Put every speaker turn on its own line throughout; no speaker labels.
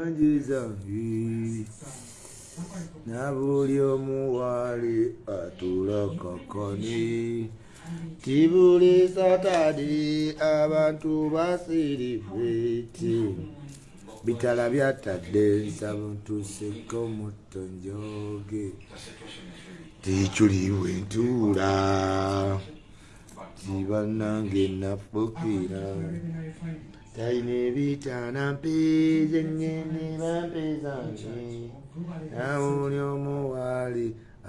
manje zange na buli omu waali atula kakani ti buli satadi abantu basirifeti bitala byatadde nsaba ntuseko muto njoge tikyuliwe ntuula. Tibanange nafukira talina ebitaana mpeeze ngende bampezange nawuli omuwali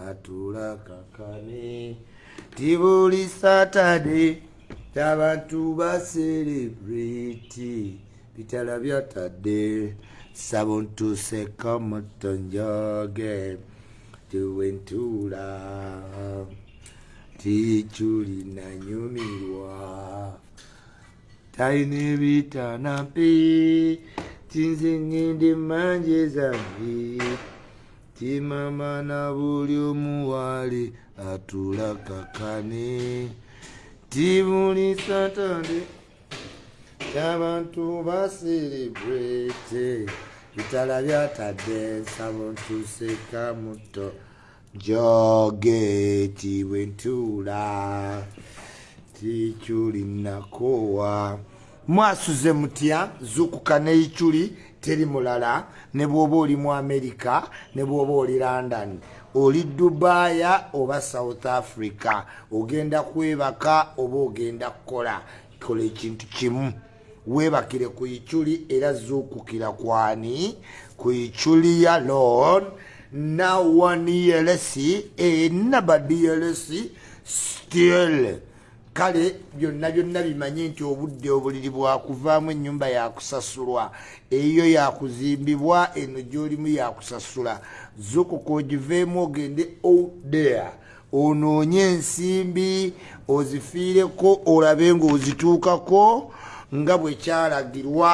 atula kakane. Ti buli satade abantu baserebreti bitala byatadde sabo ntuseka muto njoge tuwentuula tikyuli nanyumirwa talina ebitaana mpe tinze ngende manje zange timama na buli omuwali atula kakane tibuli satande abantu baserebrete bitala byatadde nsabo ntuseka muto. Joge tibwentuula tikyuli nakowa. Mwasuze mutya zukuka neikyuli teri mulala ne bwoba oli mu america ne bwoba oli london. Oli dubaaya oba south africa ogenda kwebaka oba ogenda kukola kola ekintu kimu. Webakire ku ikyuli era zuukukira kwani? Ku ikyuli ya lon nawaniyelesi enabadiyelesi still kale byonna byonna bimanye nti obudde obuliri bwakuvaamu ennyumba yakusasulwa. Eyo yakuzimbibwa eno gyolimu yakusasula. Zukuka ogiveemu ogende outdare onoonye ensimbi ozifiireko olabe ngaozituukako nga bwekyalagirwa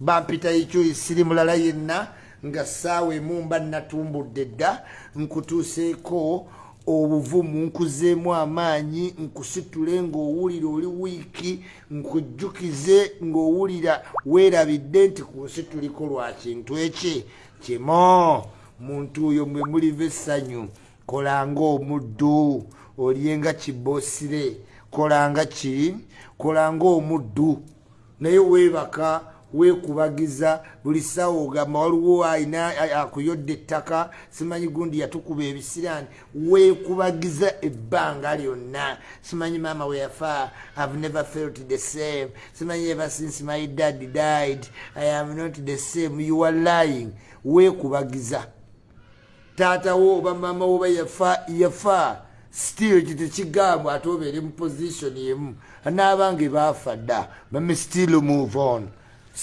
bampita ekyoli siri mulala yenna nga saawa emu mba natumbudde dda nkutuuseeko obuvumu nkuzeemu amaanyi nkusitule ng'owulira oli wiiki nkujjukize ng'owulira weerabidde nti ku nsi tuliko lwa kintu eki? Kimo muntu oyo mwe muliva essanyu kolanga omuddu olyenga kiboosire kolanga ki kolanga omuddu naye weebaka weekubagiza buli ssaawa ogamba waliwo ayina akuyodde ettaka simanyi gundi yatukuba ebisirani weekubagiza ebbanga lyonna. Simanyi maama weyafa have never felt the same. Simanyi ever since my dad died i am not the same. You are lying. Weekubagiza taatawo oba maama woba yafa yafa. Still kiti kigambwa ate obeere mu position emu. Anaabanga baafa dda bame still move on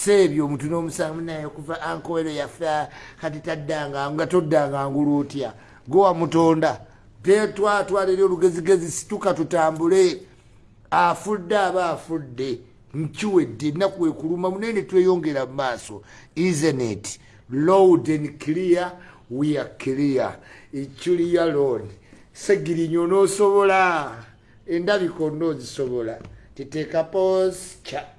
seebyo omuntu n'omusango naye okuva ankowero yafa kati taddanga nga toddanga ngulu otya? Gowa mutonda. Tetwatwalire olugezigezi situka tutambule. Afudde aba afudde nkiwedde ennaku ekuluma munene tweyongera mu maaso. Isenet load and clear we are clear. Ekyuliya load segirinyo n'osobola. Endabika onoozisobola titeeka pos ca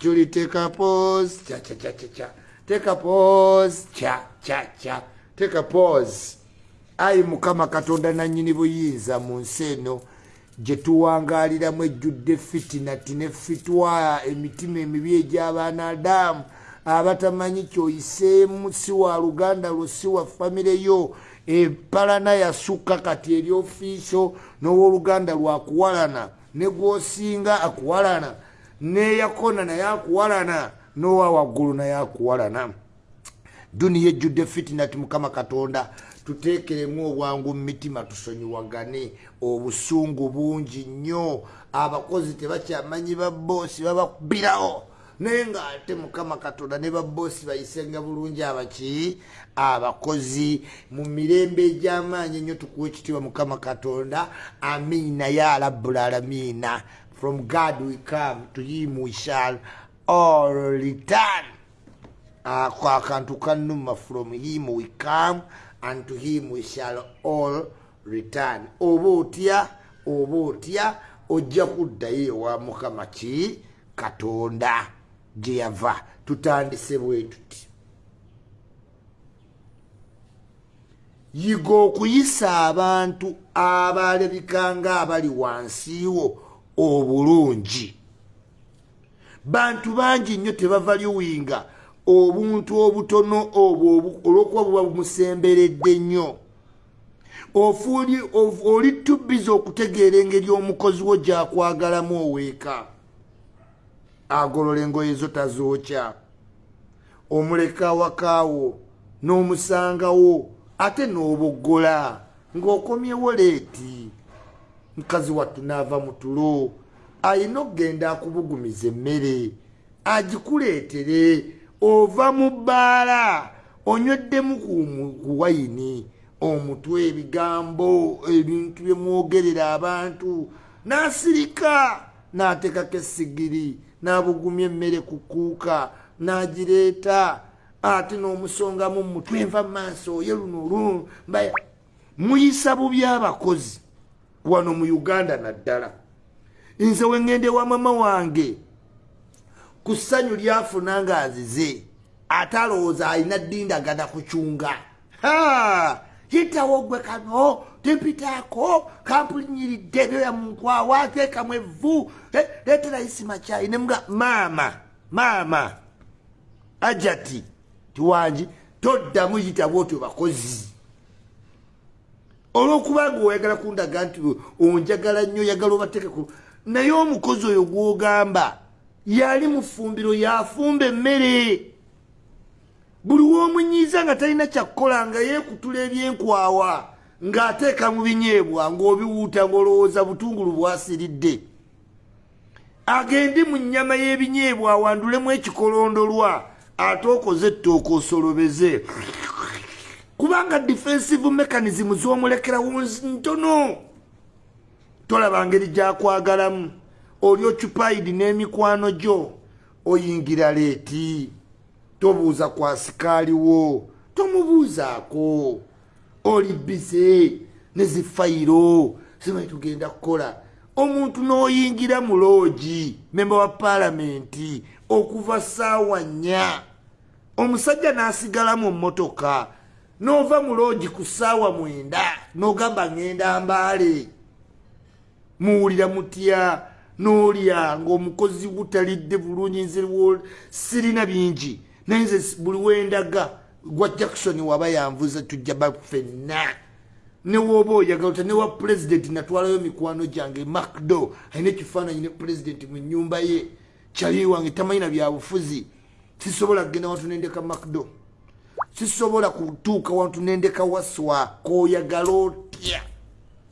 Julie, take a pause. Cha cha cha cha cha. Take a pause. Cha cha cha. Take a pause. Ayi mukama katonda nannyini buyinza mu nsi eno gye tuwangaaliramu ejjudde fitinati ne fitwa emitima emibi egy'abaana adamu abatamanyi kyoyiseemu si wa luganda lwo si wa famire yo empalana yasukka kati eri ofiiso n'owooluganda lwakuwalana ne gwosinga akuwalana neyakona naye akuwalana nowa waggulu naye akuwalana duniya ejjudde fitinati mukama katonda tuteekeremu obwangu mu mitima tusonyiwagane. Obusungu bungi nnyo abakozi tebakyamanyi baboosi babakubirawo. Naye ngaate mukama katonda ne baboosi bayisenga bulungi abaki abakozi mu mirembe egy'amaanyi ennyo tukuwa ekitiibwa mukama katonda amiina ya rabbulaalamiina from God we come, to him we shall all return. Ako akantu kanuma from him we come, and to him we shall all return. Oba otya, oba otya, ojja kuddayo ewa mukama ki katonda gye yava tutandise bwe tuti yiga okuyisa abantu abalabikanga abali wansiwo obulungi. Bantu bangi nnyo tebava liwinga obuntu obutono obwo olwokuba buba bumusemberedde nnyo. Oli tubiza okutegeera engeri omukozi wo gyakwagalamu oweeka. Agolola engoye zo tazookya omuleka awakaawo n'omusangawo ate n'oboggola ng'okomyewo leeti mukazi wattu n'ava mu tulo. Ayina okugenda akubugumiza emmere agikuleetere ova mu bbaala onyweddemu ku wayini omutwe ebigambo ebintu byemwogerera abantu n'asirika n'ateekako essigiri n'abugumya emmere ku kuuka n'agireeta ate n'omusongamu mutwe nva mu maaso oye luno lumba muyisa bubi abakozi wano mu uganda naddala. Nze wengende wa mama wange ku ssanyu lyafuna nga azize ate alowooza alina ddindagana kucunga yitawo gwe kano tempitaako kampulinyiridde byoya munkwawa teekamu evvu leetera isima kyayi nemuga maama maama ajati tiwangi toddamu yitawo otyo bakozi olwokubanga oyagala kundaga nti onjagala nnyo oyagala obateekeku naye omukozi oyo gwogamba yali mu ffumbiro yafumba emmere. Buli womunyiiza nga talina kyakukola nga yeekutula ebyenkwawa ng'ateeka mu binyeebwa ng'obiwuuta ng'olowooza butungulu bwasiridde. Agende mu nnyama y'ebinyeebwa awandulemu ekikolondolwa ate okoze ettooka osolobeze kubanga defensive mechanism z'omulekerawo ntono. Tolaba ngeri gyakwagalamu. Oli ocupaidi n'emikwano gyo oyingira leeti. Tobuuza kwa sikaaliwo tomubuuzaako. Oli bize nezifayiro simanyi tugenda kukola. Omuntu n'oyingira mu loogi memba wa paalamenti okuva saawa nnya. Omusajja n'asigalamu mmotoka n'ova mu loogi ku saawa mwenda n'ogamba ŋŋenda mbaale. Muwulira mutya n'olya ng'omukozi butalidde bulungi nze sirina bingi. Naye nze buli wendaga gwa jackson waba yanvuza tujja bafenna newoba oyagala ota newa pulezidenti natwalayo mikwano gyange macdo alina ekifaananyi ne pulezidenti mu nyumba ye. Kyali wange tamanyina byabufuzi sisobola kugenda wantu nendeka macdo sisobola kutuuka wantu nendeka waswa koyagala otya?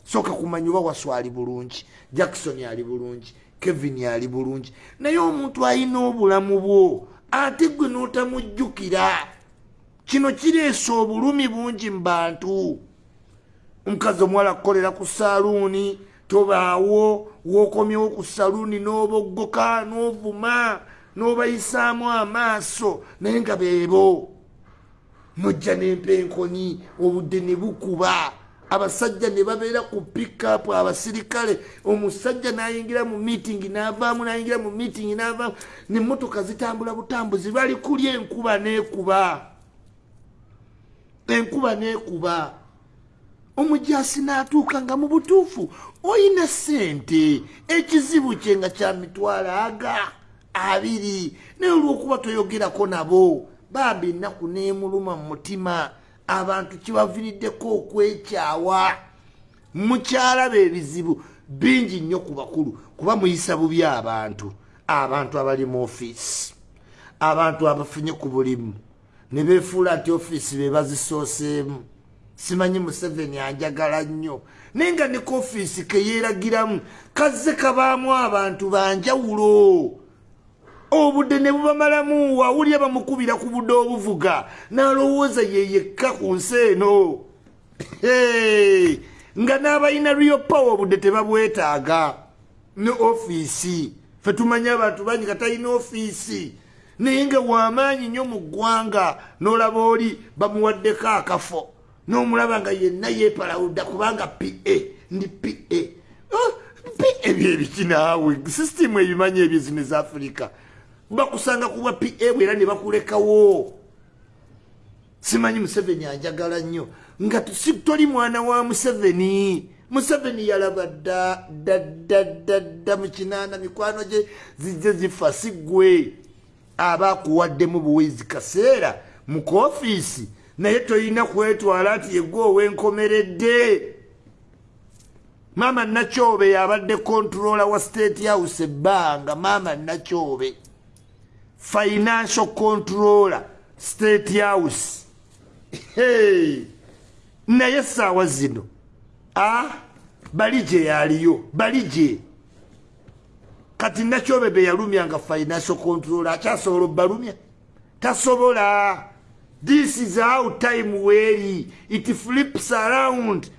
Soka kumanya oba waswa ali bulungi jackson ali bulungi kevin ali bulungi. Naye omuntu alina obulamu bwo ate gwe n'otamujjukira kino kireesa obulumi bungi mu bantu. Omukazi omuwala kukolera ku saluuni tobaawo wokomyewo ku saluuni n'oboggoka n'ovuma n'obayisaamu amaaso naye nga beebo nojja n'empenkoni obudde ne bukuba. Abasajja ne babeera ku pikapu abasirikale omusajja nayingira mu meeting navaamu nayingira mu meeting navaamu. Nemotoka zitambula butambuzi bali kulya enkuba nekuba. Enkuba nekuba. Omujasi natuuka nga mu butuufu oyina sente ekizibu kye nga kya mitwalo aga abiri naye olwokuba toyogerako nabo bambi ennaku nemuluma mu mutima abantu kibaviriddeko okwekyawa mukyalaba ebizibu bingi nnyo ku bakulu kuba muyisa bubi abantu. Abantu abali mu ofiisi abantu abafunye ku bulimu ne beefuula nti ofiisi be bazisooseemu. Simanyi museveni anjagala nnyo naye nga ne koofiisi keyeeragiramu kazze kabaamu abantu banjawulo obudde ne bubamalamu wawulya bamukubira ku budde obuvuga n'alowooza yeyekka ku nsi eno. Nga n'abalina rio power obudde tebabwetaaga. Ne ofiisi fe tumanye abantu bangi nga talina ofiisi. Naye nga wamaanyi nnyo mu ggwanga n'olaba oli bamuwaddeko akafo n'omulaba nga yenna yeepalawudda kubanga pa ndi pa oh, pa byebiki naawe? Sisitimu ebimanyi ebyezino ezafirika bakusanga kuba pa bwera ne bakulekawo. Simanyi museveni anjagala nnyo. Nga toli mwana wa museveni. Museveni yalaba dda ddaddadda mu kinaana mikwano gye zijje zifa si gwe aba akuwaddemu buwizi kaseera mu koofiisi. Naye tolina kwetwala nti yegwe owenkomeredde maama nakyobe yabadde kontrola wa state house ebbanga maama nakyobe financial controller state house. Hey. naye essaawa zino. A bali gye yaliyo bali gye. Kati nakyobe be yalumyanga financial controller akyasobola obbalumya tasobola. This is how time weeri it flips around.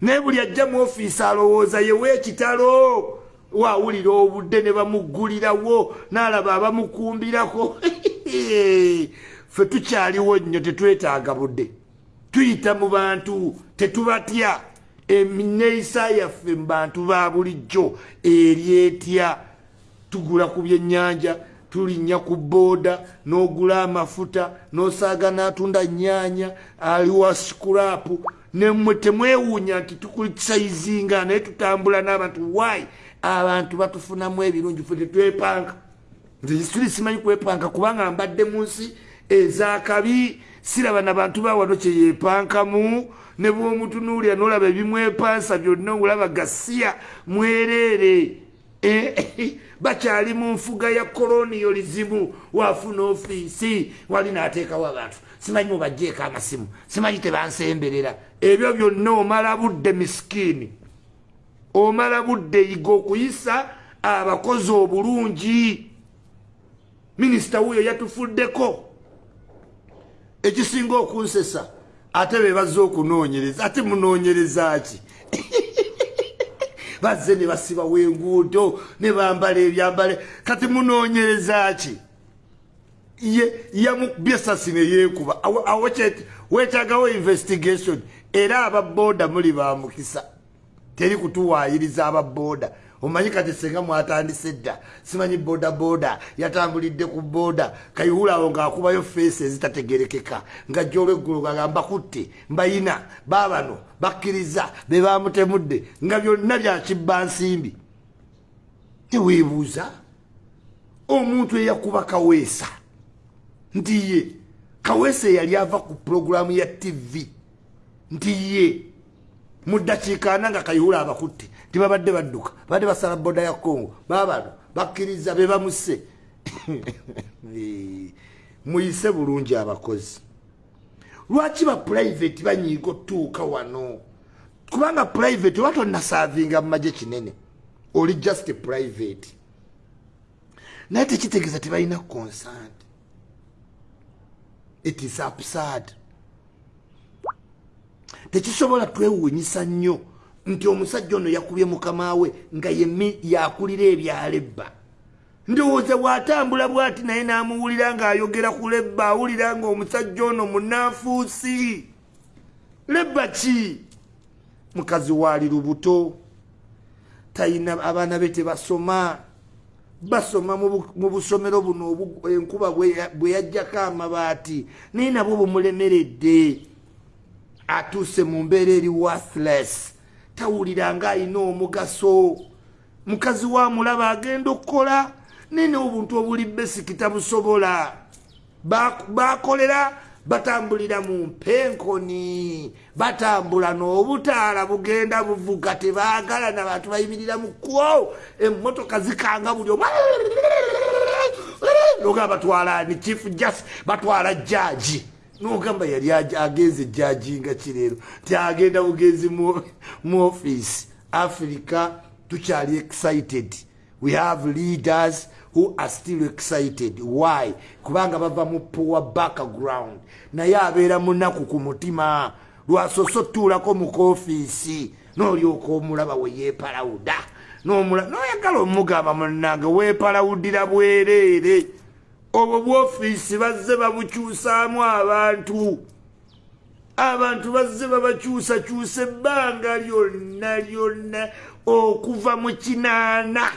Naye buli ajja mu ofiisi alowooza yeweekitalo waawulira obudde ne bamuggulirawo n'alaba abamukumbirako. Ffe tukyaliwo nnyo tetwetaaga budde. Tuyita mu bantu tetubatya. Emineeyisa yaffe mu bantu ba bulijjo eryetya tugula ku byennyanja tulinnya ku booda n'ogula amafuta n'osaaga n'atunda nnyanya aliwa sikulaapu nemmwe temwewuunya nti tukusayizinga naye tutambula n'abantu wayi abantu batufunamu ebirungi fe tetwepanka nzekisuli simanyi kwepanka kubanga mbadde mu nsi ezakabi siraba nabantu bawano kyeyepankamu ne bwomutunuulira nolaba ebimwepansa byonna olaba gasiya mwereere. Eh, bakyali mu nfuga ya koloniyo lizimu wafuna ofiisi wali naateekawo abantu. Simanyi mubajjeeko amasimu simanyi tebansemberera. Ebyo byonna omala budde misikiini omala budde yiga okuyisa abakozi obulungi. Minisita wuyo yatufuddeko. Ekisinga okunsesa ate bebaze okunoonyereza ate munoonyereza ki? Bazze ne basibawo enguudo ne bambala ebyambale kati munoonyereza ki? Yamubyesasi ne yeekuba. Weetagawo investigation. Era ababooda muli bamukisa teri kutuwaayiriza ababooda omanyi kati senga mwatandise dda simanyi boda boda yatambulidde ku boda kayihulawo ngaakubayo feesi ezitategerekeka nga jolweggulu gagamba kutte mbayina babano bakkiriza be bamutemudde nga byonna byakibba nsimbi teweebuuza? Omuntu eyakuba kaweesa nti ye. Kaweesa eyali ava ku pulogulaamu ya tv nti ye mu ddakiika ana nga kayihula abakutte tibabadde badduka. Badde basala boda ya congo. Babano bakkiriza be bamuse muyise bulungi abakozi. Lwaki ba private banyiiga otuuka wano? Kubanga private oba tonnasaavinga mu magye kinene oli just private. Naye tekitegeeza tebalina consant it is absurd tekisobola twewuunyisa nnyo nti omusajja ono yakubye mukama we nga yakulira ebyalo ebba ndowooza bw'atambula bw'ati naye n'amuwulira ng'ayogera ku lebba awulira ng'omusajja ono munanfuusi lebba ki? Mukazi waali lubuto. Talina abaana be tebasoma. Basoma mu busomero buno enkuba bwe yajjako amabaati. Naye nabwo bumulemeredde atuuse mu mbeera eri worthless. Tawulira ng'alina omugaso. Mukazi wa mulaba agenda okukola nene obuntu obuli besiki tabusobola bakolera batambulira mu mpenkoni. Batambula n'obutaala bugenda buvuga tebaagala nabantu bayimirira mu kwo emmotoka zikanga buli omu. Noga batwala ni chief just batwala jaji nogamba yali agenze jaji nga kireero tiagenda bugenzi mu office. Africa tukyali excited. We have leaders who are still excited. Why? Kubanga bava mu poor background. Naye abeera munaku ku mutima lwasoso otuulako mu koofiisi n'olyoka omulaba we yeepalawuda. Noyagala omugamba munange weepalawudira bwereere obwo bwofiisi bazze babukyusaamu abantu. Abantu bazze babakyusakyusa ebbanga lyonna lyonna okuva mu kinaana.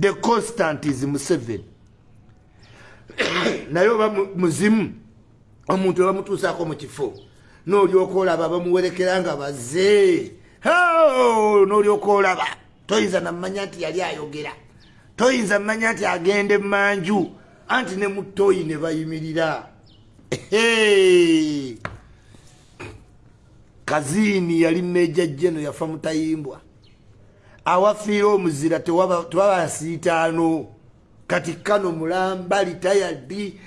The constant is museven naye oba muzimu omuntu webamutuusaako mu kifo n'olyoka olaba bamuwerekera nga baze n'olyoka olaba toyinza namanya nti yali ayogera toyinza mmanya nti agenda emanju anti ne mu toyi ne bayimirira. Kaziini yali meja jeno yafa mutayimbwa. Awafiire omuzira tewaba nsiitaano kati kano mulamba litayadi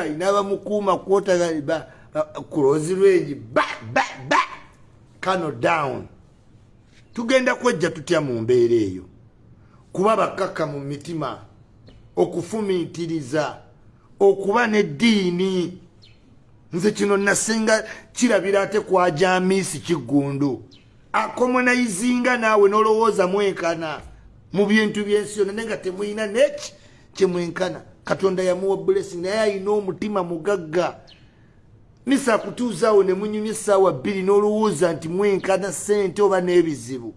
ayina abamukuuma kwota kulozi lwengi ba ba ba. Kano down. Tugenda kwejja tutya mu mbeera eyo kuba bakakka mu mitima okufumiitiriza okuba neddiini. Nze kino nasinga kirabira ate kwa jamiisi kiggundu akomonayizinga naawe nolowooza mwenkana mu bintu byensi yona naye nga temwina neki kyemwenkana katonda yamuwa blessing naye ayina omutima mugagga. Misa kutuuzaawo ne munyumya essaawa bbiri n'olowooza nti mwenkana ssente oba n'ebizibu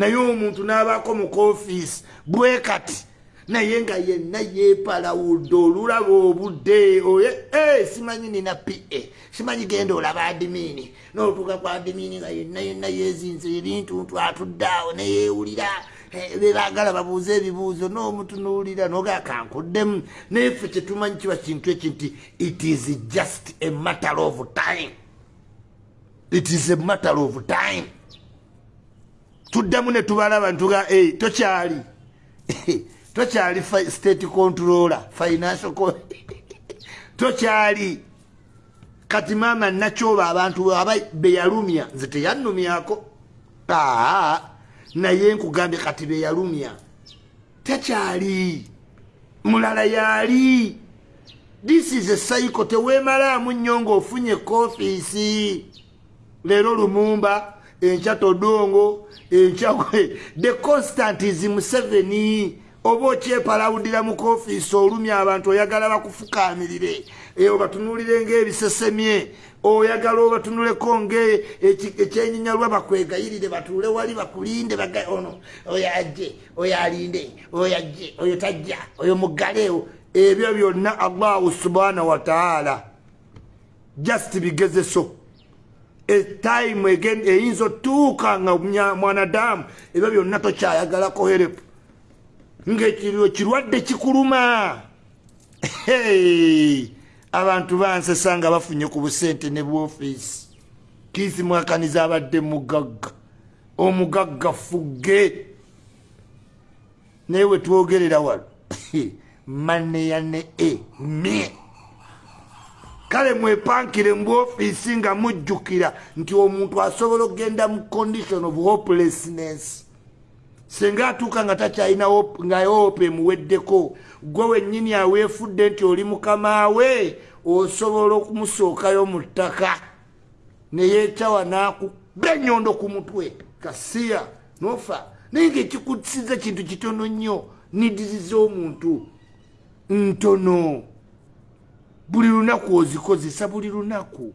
naye omuntu n'abaako mu koofiisi bwe kati naye nga yenna yeepalawudde olulaba obudde oye eh, simanyi nina pa simanyi genda olaba adimiini n'otuuka ku adimiini nga yenna yenna yeezinze ebintu ntu atudde awo neyeewulira eh, bebaagala babuuze ebibuuzo n'omutunuulira nogaa kankuddemu. Naye ffe kyetumanyi kiba kintu eki nti it is just a matter of time. It is a matter of time tuddamu ne tubalaba ntuga eh, tokyali. Tokyali state controller financial tokyali. Kati maama nakyoba abantu aba beyalumya nze teyannumyako aa naye nkugambye kati beyalumya tekyali mulala yali. This is a cycle tewemalaamu nnyo ngaofunye kofiisi leero lumumba enkya todongo enkya the constant is museveni oba okyepalawudira mu kofiisi olumya abantu oyagala bakufukamirire obatunulire ngaebisesemye oyagala obatunuleko ngaekyenyinyalwa bakwegayirire batuule wali bakulinde ono oyo ajje oyo alinde oyo ajje oyo tajja oyo mugaleewo ebyo byonna allahu subhanahu wataala just bigezeso etime eyinza otuuka nga mwanadamu. Ebyo byonna tokyayagalako herepu ngaekiriro kirwadde kikuluma. Abantu bansesa nga bafunye ku busente ne bwofiisi. Kiisi mwakaniza abadde mugagga. Omugagga fugge. Naye wetwogerera walo maneya ne e mye kale mwepankire mu bwofiisi nga mujjukira nti omuntu asobola okgenda mu condition of hopelessness. Senga atuuka nga takyalina nga yope emuweddeko gwe wennyini aweefudde nti oli mukama we osobola okumusookayo mu ttaka. Neyeekyawa nakuba ennyondo ku mutwe. Kasiya nofa. Naye ngaekikusiza kintu kitono nnyo nidiriza omuntu. Ntono buli lunaku ozikozesa buli lunaku.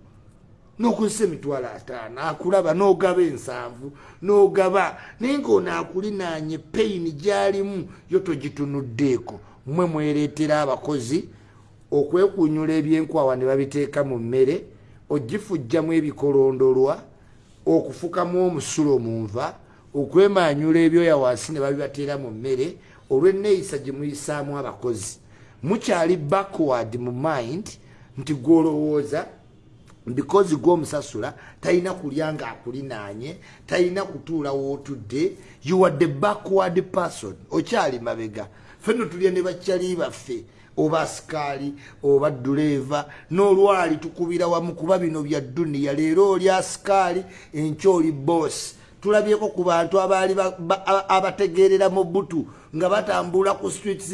Nokozesa emitwalo ataano akulaba nogaba ensanvu nogaba naye ngaono akulinaanye peyini gyalimu yo togitunuddeeko. Mmwe mwereetera abakozi okwekunyula ebyenkwawa ne babiteeka mu mmere ogifujjamu ebikolondolwa okufukamu omusulo mu nva okwemanyula ebyoya wansi ne babibateera mu mmere olw'enneeyisa gye muyisaamu abakozi mukyali backward mu mind nti gwolowooza because gwomusasula talina kulya nga akulinaanye talina kutuula wootudde you are the backward person. Okyali mabega. Fenno tulya ne bakyali baffe oba asikaali oba duleeva n'olwali tukubira wamu kuba bino bya duniya leero oli asikaali enkya oli boosi tulabyeko ku bantu abaali abategeerera mu butu nga batambula ku streets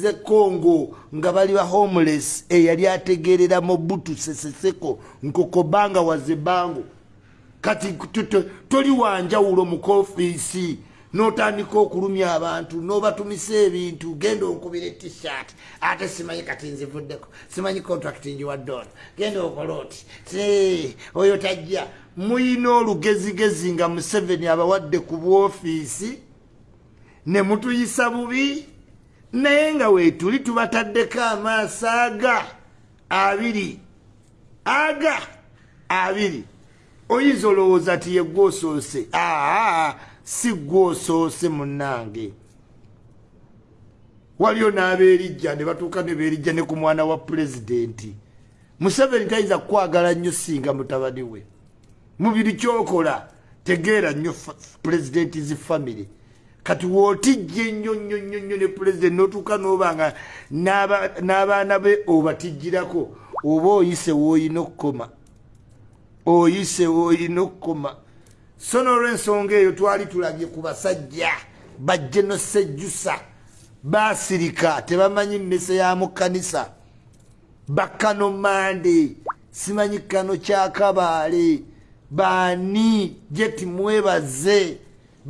ze congo nga bali ba homeless eyali ategeerera mu butu seseseko nkokobanga wazebango kati toli wanjawulo mu kofiisi notandika okulumya abantu nobatumisa ebintu genda onkubira etishat ate simanyi kati nzivuddeko simanyi contract njiwaddona genda okola oti oyo tajja. Muyina olugezigezi nga museveni abawadde ku bwofiisi ne mutuyisa bubi naye nga weetuli tubataddeko amaaso aga abiri aga abiri. Oyinza olowooza ti yegwosoose aa si gwosoose munnange. Waliyo n'abeerijja ne batuuka ne beerijja ne ku mwana wa pulezidenti. Museveni tayinza kukwagala nnyo singa mutabani we. Mubiri kyokola tegeera nnyo pulezidenti zi famiry kati wootijja ennyo nnyo nnyo nnyo ne pulezidenti n'otuuka n'obanga n'abaana be obatijjirako oba oyise wooyina okukoma oyise wooyina okukoma. So n'olw'ensonga eyo twali tulabye ku basajja bajjeno sejjusa basirika tebamanyi mmese ya mu kkanisa. Bakano mande simanyi kano kyakabaale baani jeti mwebaze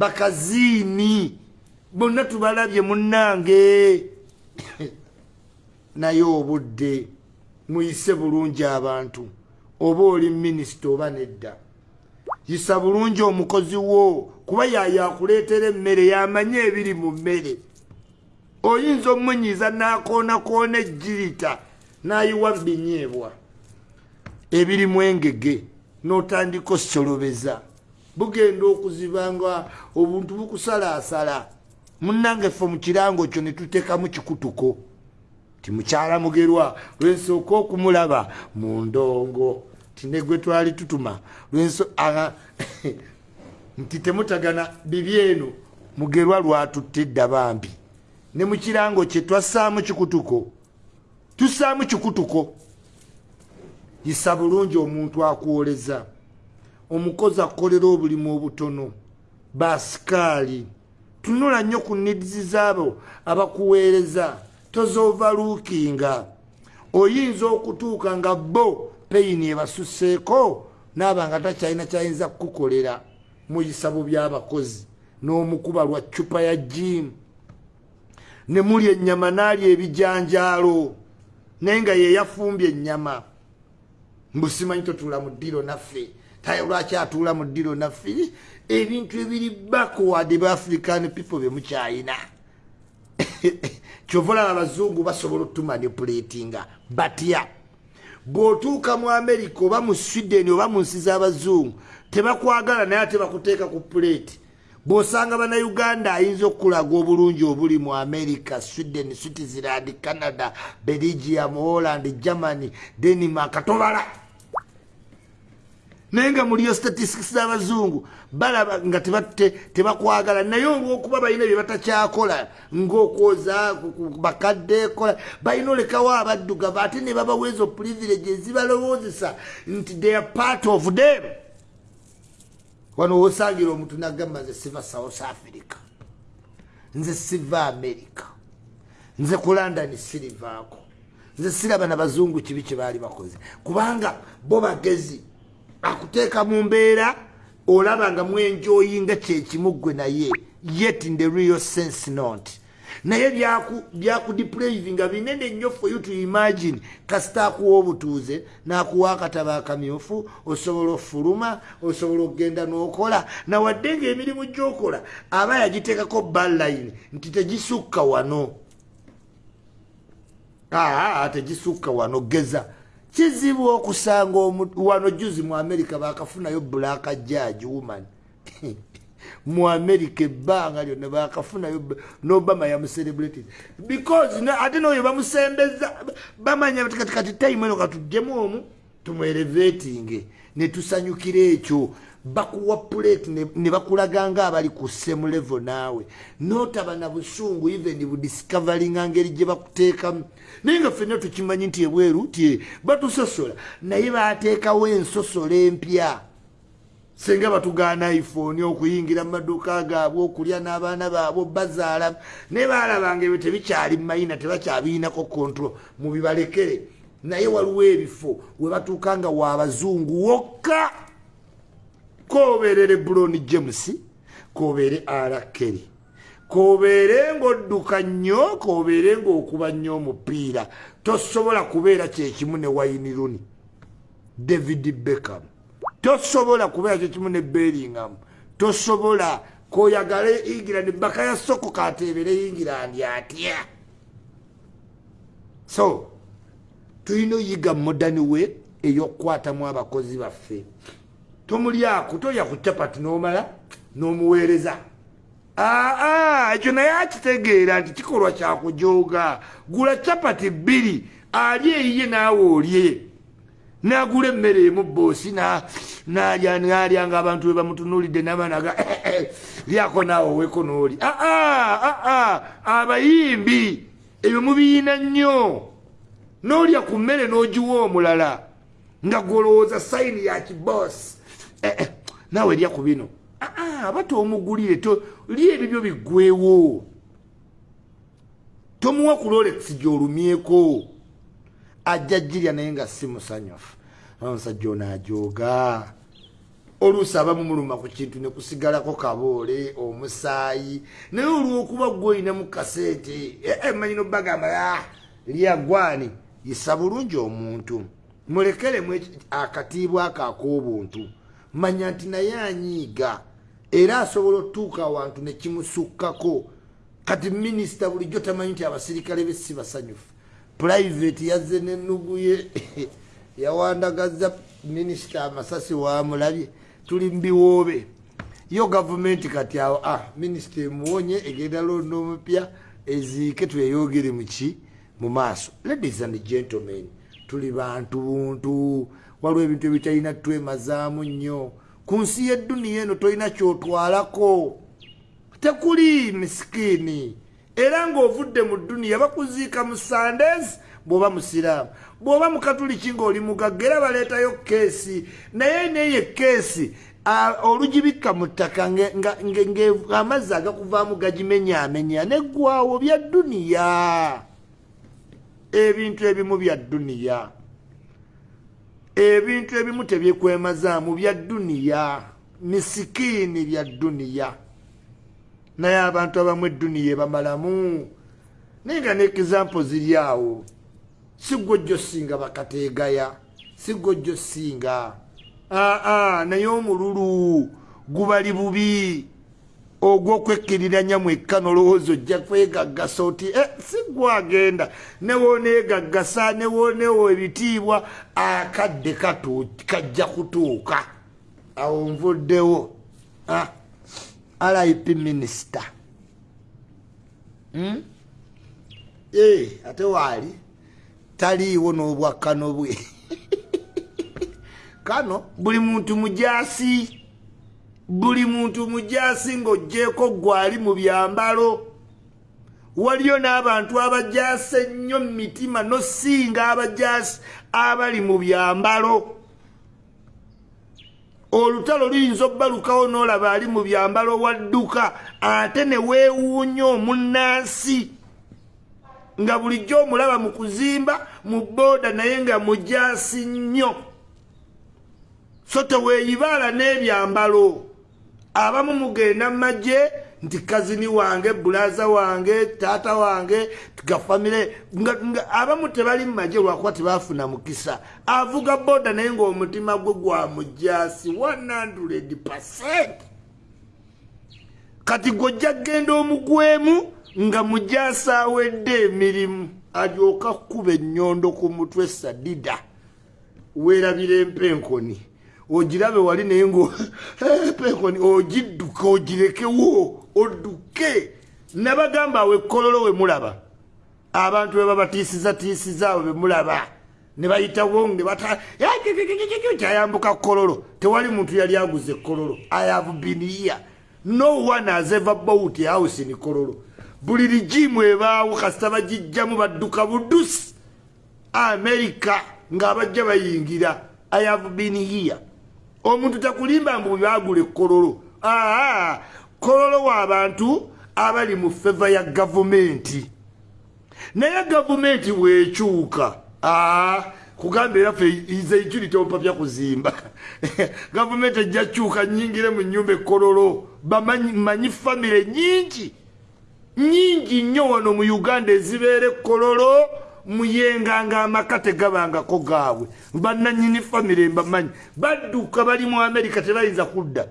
bakaziini bonna tubalabye munnange. Naye obudde muyise bulungi abantu. Oba oli minisita oba nedda. Yisa bulungi omukozi wo kuba yayakuleetera emmere yamanye ebiri mu mmere. Oyinza omunyiza nakoonakona ejjirita nayiwa binyeebwa ebirimu engege n'otandika osolobeza bugenda okuzibanga obuntu bukusalaasala. Munnange ffe mu kirango kyo ne tuteekamu kikutuko. Ti mukyala mugerwa lwensooka okumulaba mu ndongo. Tinegwe twali tutuma nti temutagana bibi eno mugerwa lwatutte edda bambi. Ne mu kirango kye twassaamu kikutuko tussaamu kikutuko. Yisa bulungi omuntu akwoleza omukozi akolera obulimu obutono basikaali. Tunula nnyo ku nidizi zaabo abakuweereza tozoovaluukinga oyinza okutuuka nga bo peyini ebasusseeko naaba nga takyalina kyayinza kukukolera. Muyisabo by'abakozi n'omukuba lwa cupa ya jimu ne muli ennyama n'ali ebijanjaalo naye nga yeyafumbye ennyama. Mbusimanyi totuula mu ddiro naffe lwaki atuula mu ddiro naffe? Ebintu ebiri backward ba african people bemukyayina kyova olaba abazungu basobola otumanipulatinga batya bw'otuuka mu america oba mu sweden oba mu nsi z'abazungu tebakwagala naye ate bakuteeka ku puleti bw'osanga bannauganda ayinza okulaga obulungi obuli mu america sweden switzerland canada belgium holland germany denmark tobala naye nga muliyo statistics z'abazungu balaba nga tebakwagala. Naye olwokuba balina bye batakyakola ngaokwoza bakadde kola balina olekawo abaddugavu ate ne babaweezo privilege ezibalowoozesa nti they are part of them. Wano wosangira omuntu nagamba nze siva south africa nze siva america nze ku london sirivaako nze siraba nabazungu kibi kyebaali bakoze. Kubanga bo bagezi akuteeka mu mbeera olaba nga mwenjoyinga kyekimuggwe naye yet in the real sense not. Naye byakudepravinga binene nnyo for you to imagine. Kasita akuwa obutuuze n'akuwa akataba akamyufu osobola ofuluma osobola okgenda n'okola. Nawadde ngaemirimu gyokola aba yagiteekako balline nti tegisukka wano. Aa tegisukka wano geza kizibu okusanga wano juzi mu america bakafunayo black judge woman. Mu america ebbanga lyonna bakafunayo nobama yamucelebrated. Because ate noyo bamusembeza bamanya katikati time eno katujjemu omu tumwerevetinge netusanyukira ekyo. Bakuwa plate ne bakulaga nga abali ku same level naawe. Notaba na busungu even budiscoveringa ngeri gye bakuteekamu. Naye nga ffenna tukimanyi nti ebweru ti batusosola. Naye bateekawo ensosola empya. Senga batugaana iphone okuyingira mu maduuka gaabwe okulya n'abaana baabwe bazaala. Naye baalabanga ebyo tebikyali mumayina tebakyabiinako control. Mubibalekere naye waliwo ebifo we batuuka nga waabazungu wokka. Kobeere lebron james kobeere arakeri kobeere ngaodduka nnyo kobeere ngaokuba nnyo omupiira. Tosobola kubeera kyekimu ne wayini runi david beckham. Tosobola kubeera kyekimu ne beringham tosobola koyagale england baka ya soko kateebere england atya? So tulina oyiga modani we eyokukwatamu abakozi baffe. Tomulyako tolya ku capati n'omala n'omuweereza. Aa ekyo naye akitegeera nti kikolwa kyakujooga gula capati bbiri ali eyiye naawe olye nagula emmere emu boosi nalyanga abantu we bamutunulidde nabanaga. Lyako naawe oweko nooli aa abayimbi ebyo mubiyina nnyo n'olya ku mmere n'ogiwa omulala nga gwolowooza sayini ya kiboosi eh, eh, naawe lya ku bino. Aba tomugulire li ebibyo biggwewo tomuwa ku rolex gyolumyeko ajja jirya naye nga si musanyufu. Omusajja onaajoga oluusi abamu muluma ku kintu ne kusigalako kaboole omusaayi. Naye olwokuba gweolina mu kaseete emanyi nobagamba ah, lyagwani yisa bulungi omuntu. Mulekeremu akatiibwa ako ak'obuntu. Manya nti naye anyiiga era asobola otuuka awantu nekimusukkako kati minisita bulijjo tamanyi nti abasirikale be si basanyufu. Private yazze nenuguye yawandagaza minisita amasasi wamulabye. Tuli mubiwoobe yo gavumenti kati awo ah, minisita emuwonye egenda londo omupya eziike tweyogere muki mu maaso. Ladies and gentlemen tuli bantu buntu. Waliwo ebintu ebitalina twemazaamu nnyo. Ku nsi yedduniya eno tolina kyotwalako. Tekuli misikini. Era ng'ovudde mu dduniya bakuziika mu sandes bw'oba musiraamu. Bw'oba mukatuliki ng'oli mugagga era baleetayo keesi. Naye neyo keesi olugibikka mu ttaka amazzi agakuvaamu gagimenyaamenya neggwawo bya dduniya ebintu ebimu bya dduniya ebintu ebimu tebyekwemazaamu bya dduniya misikiini bya dduniya naye abantu abamu edduniya ebamalamu. Naye nga neexampo ziri awo. Sigwe ojjo singa bakateegaya sigwe ojjo singa. Aa naye omululu gubali bubi ogwokwekiriranya mwekka nolowooza ojja kwegaggasa oti e si gwagenda. Newoneegaggasa newonewo ebitiibwa akadde kajja kutuuka. Awo nvuddewo. Rip minisita hmm? e ate waali taliiwo n'obwakkano bwe. Kano buli muntu mujasi buli muntu mujasi ng'ogjeeko gwali mu byambalo waliyo n'abantu abajase ennyo mu mitima nosinga abajasi abali mu byambalo. Olutalo luyinza obbalukawo n'olaba ali mu byambalo wadduka ate ne weewuunya omunnansi nga bulijjo omulaba mu kuzimba mu booda naye nga mujasi nnyo. So teweeyibaala n'ebyambalo abamu mugenda mumagye nti kazini wange bulaza wange taata wange gafamire abamu tebali mumagye lwakuba tebafuna mukisa. Avuga boda naye ngaomutima gwe gwa mujasi 100 kati gwojja kgenda omugwemu nga mujasi awedde emirimu alyoka kuba ennyondo ku mutwe sadida. Weerabira empenkoni ogirabe wali naye ngopekoni ogidduke ogirekewo odduke. Nabagamba awo ekkololo we mulaba. Abantu be babatiisizatiisiza abo be mulaba. Ne bayitawo ne kyayambuka kololo. Tewali muntu yali aguza ekkololo ayavu biniya no one has ever bought a house in kololo. Buli ligimu ebaawo kasita bagijjamu badduka budusi amerika ng'abajja bayingira. I have been here omuntu takulimba mbu byagula ekololo aa kololo. Waabantu abali mu feva ya gavumenti. Naye gavumenti bwekyuka aa kugamba eraffe zeituli tompapya kuzimba gavumenti ejja kyuka nyingire mu nyumba ekololo bamanyi famire nyingi nyingi nnyo wano mu uganda ezibeera ekololo muyenga nga amaka tegabangako gaabwe. Bananyini famire mbamanyi. Badduka bali mu amerika tebayinza kudda.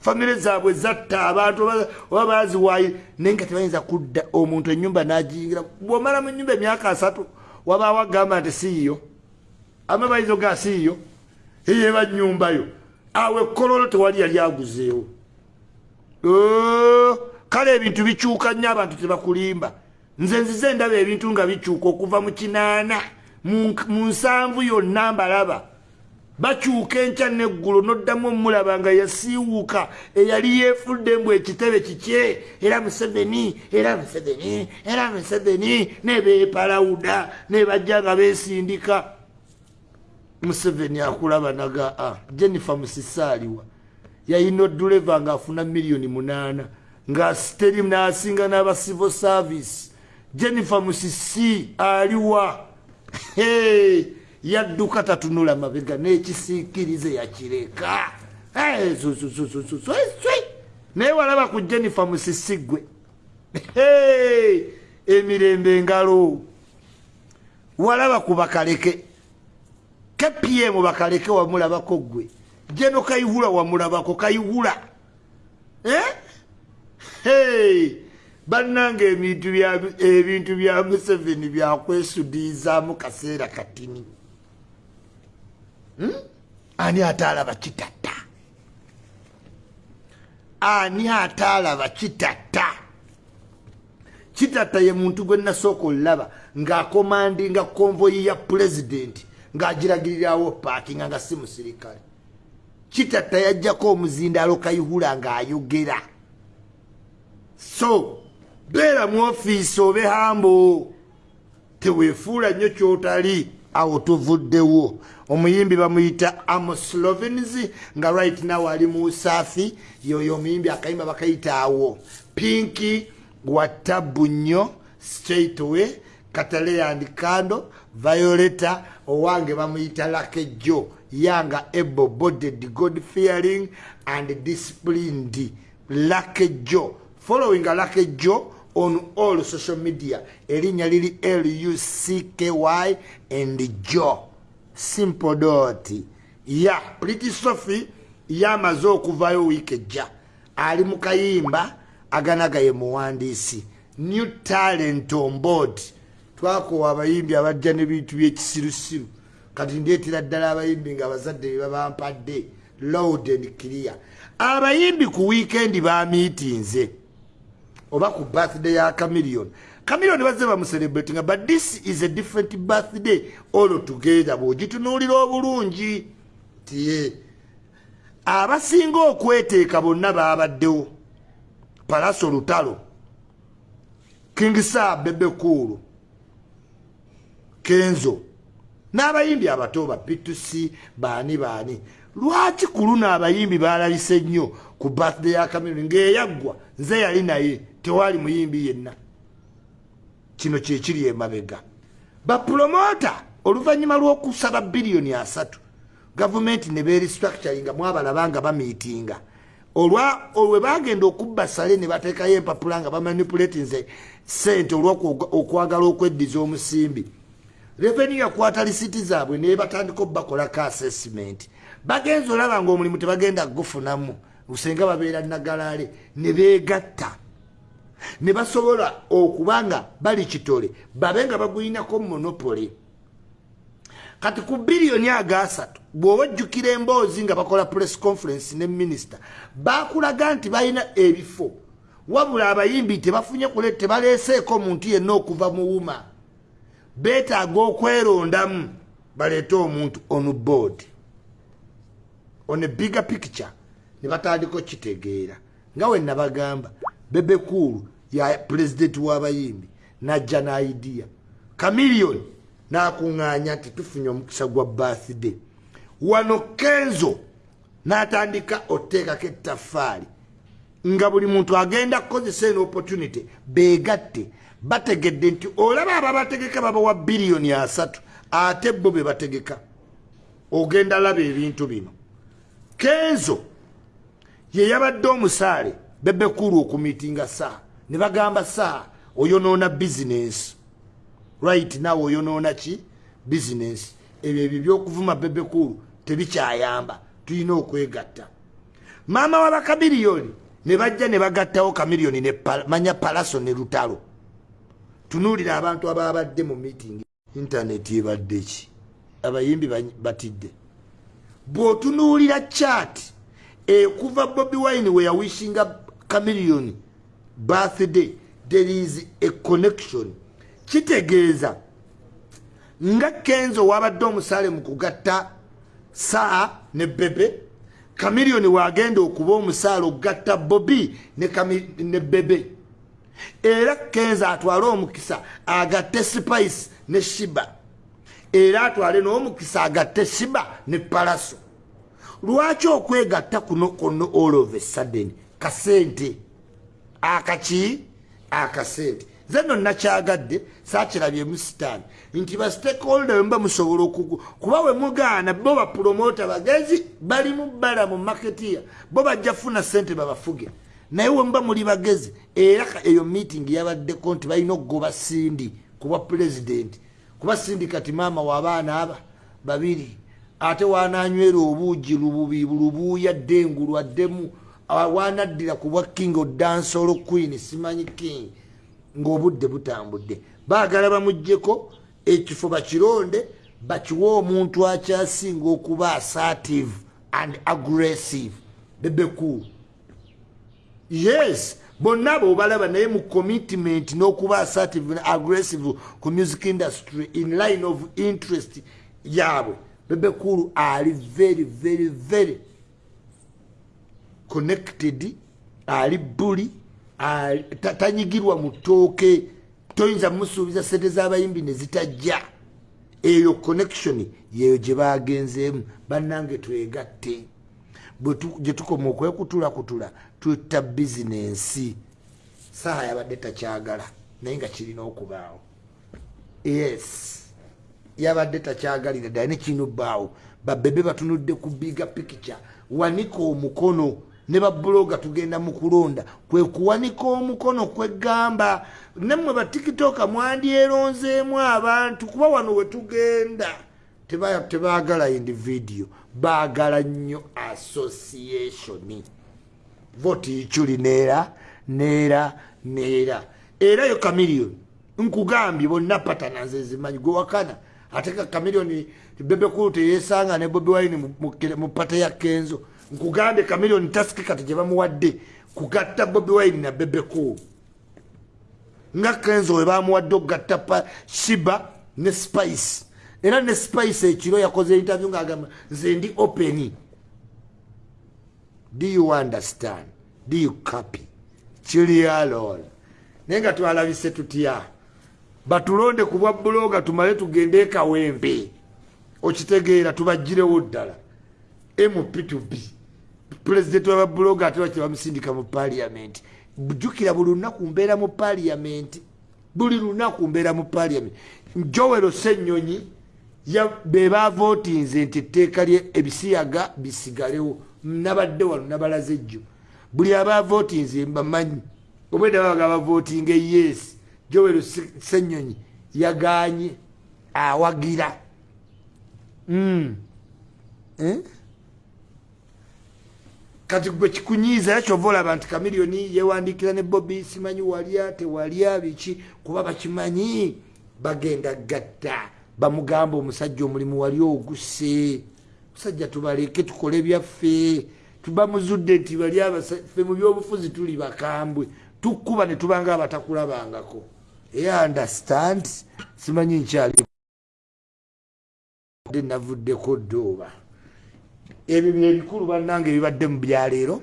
Famire zaabwe zatta abantu oba baziwaayi naye nga tebayinza kudda. Omuntu enyumba nagiyingira bwomala mu nyumba emyaka asatu wabaawo agamba nti siiyo amabayizo ga siiyo eyeba nyumbayo awe kololo tewali yali aguzeewo. Kale ebintu bikyuka nnyo abantu tebakulimba nze nzize endaba ebintu nga bikyuka okuva mu kinaana. Mu nsanvu yonna mbalaba. Bakyuka enkya neggulu noddamu omulaba nga yasiiwuuka eyali yeefudde mbw ekitebe kikye. Era museveni era museveni era museveni nebeepalawuda nebajja nga beesindika. Museveni akulaba naga a jennifer musisaaliwa. Yayina oduleva ngaafuna miliyoni munaana nga steri naasinga n'aba civil service jennifer musisi aliwa. Yadduka tatunula mabega n'ekisiikirize yakireka naye walaba ku jennifer musisi gwe. Emirembe engalo. Walaba ku bakaleke. Kpm bakaleke wamulabako gwe. Jeno kayihula wamulabako kayihula bannanga ebintu bya museveni byakwesudiizaamu kaseera katini. Hmm? ani ataalaba kitatta? Ani ataalaba kitatta? Kitatta ye muntu gwe nasooka olaba ng'akomandinga konvoyi ya pulezidenti ng'agiragirirawo paakinga nga si musirikale. Kitatta yajjako omuzindaalo kayihula ng'ayogera. So beera mu ofiisi obe hambo teweefuula nnyo kyotali. Awo tuvuddewo. Omuyimbi bamuyita amoslovens nga right now ali mu saafi yoyo omuyimbi akayimba bakayita awo. Pinki watabu nnyo straightway katalayand kando violeta owange bamuyita lakejo yanga able boded god fearing and disciplined. Lakejo following lakejo on all social media erinnya liri lucky and jo simple dot ya pretty sophie yamaze okuvayo wiiki ejja. Ali mu kayimba aganagaye muwandiisi. New talent on board. Twakowa abayimbi abajja n'ebintu byekisirusiru. Kati ndeetera ddala abayimbi nga abazadde bebabampadde loud and clear. Abayimbi ku wiikendi bamiitinze oba ku birthday ya camillion camillion bazze bamucelebratinga but this is a different birthday. All together bwogitunuulira obulungi tiye abasinga okweteeka bonna babaddewo palaso lutalo kingsa bebekuulu kenzo n'abayimbi abato ba p2c baani baani. Lwaki ku luno abayimbi balalise nnyo ku birthday ya camillion ng'eyaggwa nze yali naye tewali muyimbi yenna. Kino kyekiri emabega bapulomota oluvannyuma lw'okusaba biliyoni asatu. Gavumenti ne berestructuringa mwabalaba nga bamiitinga. Olwa olwe bagenda okubba sale ne bateekayo empapula nga bamanipulatinze sente olwokwagala okweddiza omusimbi. Revenu yakwata lisiti zaabwe naye batandika obakolako assessment. Bagenza olaba nga omulimu tebagenda gufunamu usenga babeera nagalaale ne beegatta ne basobola okubanga bali kitole babe nga baguyinako monopole kati ku biliyoni agasatu bw'oba ojjukira emboozi nga bakola press conference ne minisita bakulaga nti balina ebifo. Wabula abayimbi tebafunye kule tebaleeseeko muntu yenna okuva mu wuma. Beetaaga okwerondamu baleete omuntu on board. On a bigger picture ne batandika okitegeera. Nga we nabagamba bebekuulu ya pulezidenti w'abayimbi najja naidiya kamiliyoni n'akuŋŋaanya nti tufunye omukisa gwa bathday wano kenzo n'atandika oteekako ettaffaali nga buli muntu agenda kukozesa eno opportunity beegatte bategedde nti olaba aba bategeka babawa biliyoni asatu ate bo be bategeka. Ogenda laba ebintu bino. Kenzo ye yabadde omusaale bebekulu okumiitinga saa ne bagamba saa oyonoona bizinesi right nawe oyonoona ki? Bizinesi ebyo ebyo byokuvuma bebekulu tebikyayamba. Tulina okwegatta. Maama wa bakabiliyoni ne bajja ne bagattawo kamiliyoni nemanya palaso ne lutalo. Tunuulira abantu ababadde mu miitingi intaneti ebadde ki? Abayimbi batidde. Bw'otunuulira chat ekuva bobi wine we yawishinga camilion birthday there is a connection. Kitegeeza nga kenzo wabadde omusaale mu kugatta saa ne bebe camilion wagenda okuba omusaale okugatta bobi ne, ne bebe. Era kenzo atwale omukisa agatte spice ne shiba. Era atwale n'omukisa agatte shiba ne palaso lwaki okwegatta kuno kono all of a sudden? Kasente akaki akasente. Nze no nakyagadde sakirabyemu sitaani. Nti ba stakeholder mba musobola kuba we mugaana bo bapromota bagezi bali mu bbala mu maketiya bo bajja funa sente babafuge. Naye wemuba muli bagezi era eyo meeting yabaddeko nti balina okugoba sindi kuba pulezidenti kuba sindi kati maama waabaana aba babiri ate wananywera obuugi lubuuya ddengu lwaddemu wanaddira ku bwa king odansolo queen simanyi king ng'obudde butambudde. Baagala bamugjeko ekifo bakironde bakiwe omuntu akyasinga okuba assertive and aggressive. Bebeku. Yes bonna abo obalaba naye mu commitment n'okuba assertive and aggressive ku music industry in line of interest yaabwe. Bebekulu ali very very very connected ali buli tanyigirwa mu ttooke. Toyinza musuubiza sente z'abayimbi ne zitajja. Eyo connection yeyo gye bagenzeemu bannange twegatte. Gye tukoma okwekutula kutula twetta bizinensi saaha yabadde takyagala naye nga kirina okubaawo. Yes yabadde takyagalira ddala nekirina obbaawo babebe batunudde ku biga pikica wanika omukono ne babuloga tugenda mu kulonda. Kwe kuwanika omukono kwegamba nemmwe batikitoka mwandyeronzeemu abantu kuba wano we tugenda. Tebaagala individio baagala nnyo associationi voti icyuli neera neera neera. Era yo kamiliyoni nkugambye bonna patana nze zimanyi gwewakana ate ka kamiliyoni bebekulu teyesanga ne bobi wine mu pata ya kenzo nkugambe kamiliyoni tasikika gye bamuwadde kugatta bobi wine na bebeku nga kenzo we bamuwadde okugatta shiba ne spice. Era ne spice ekiro yakoze interview ngaagamba nze ndi open. Do you understand? Do you copy? Kiri alol naye nga twalabise tutya? Batulonde ku bwa buloga tumale tugende ekawempe okitegeera tubagirewo ddala. Mp2b pulezidenti wababuloga ate baki bamusindika mu paliamenti jukira buli lunaku mbeera mu paliamenti buli lunaku mbeera mu paliamenti njowero senyonyi bebavotinze nti etteeka lye ebisiyaga bisigalewo nabadde wano nabalaze ejjo buli abavotinze mbamanyi. Obwedda babaga bavotinga yes. Jowero senyonyi yaganye awagira. Mm. eh? Kati gwe kikunyiiza kyova olaba nti kamiliyoni yewandikira ne bobi simanyi walya tewalya biki? Kuba bakimanyi bagenda gatta. Bamugamba omusajja omulimu wali oguse musajja tubaleke tukole byaffe. Tubamuzudde nti bali fe mu byobufuzi tuli bakambwe. Tukkuba ne tubanga abatakulabangako. Eya understand? Simanyi nkyali. Navuddeko ddooba ebyo byebikulu bannange ebibadde mu byaleero.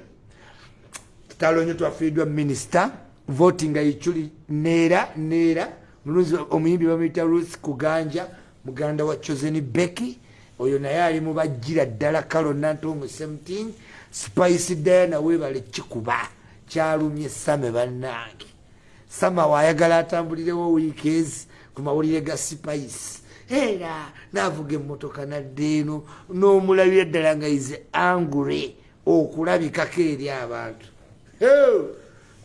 Tutalonye twafiiddwa minisita voti nga yikyuli neera neera. Mulunzi omuyimbi bamuyita ruth kuganja muganda wa chosen becky. Oyo naye ali mubajjira ddala kalo nantomu 17 spice diana webale kikuba kyalumye same bannange. Sama waayagala atambulirewo wiikezi ku mawulire ga spice era navuga emotoka naddeeno n'omulabira ddala nga ize angure okulabikako eri abantu.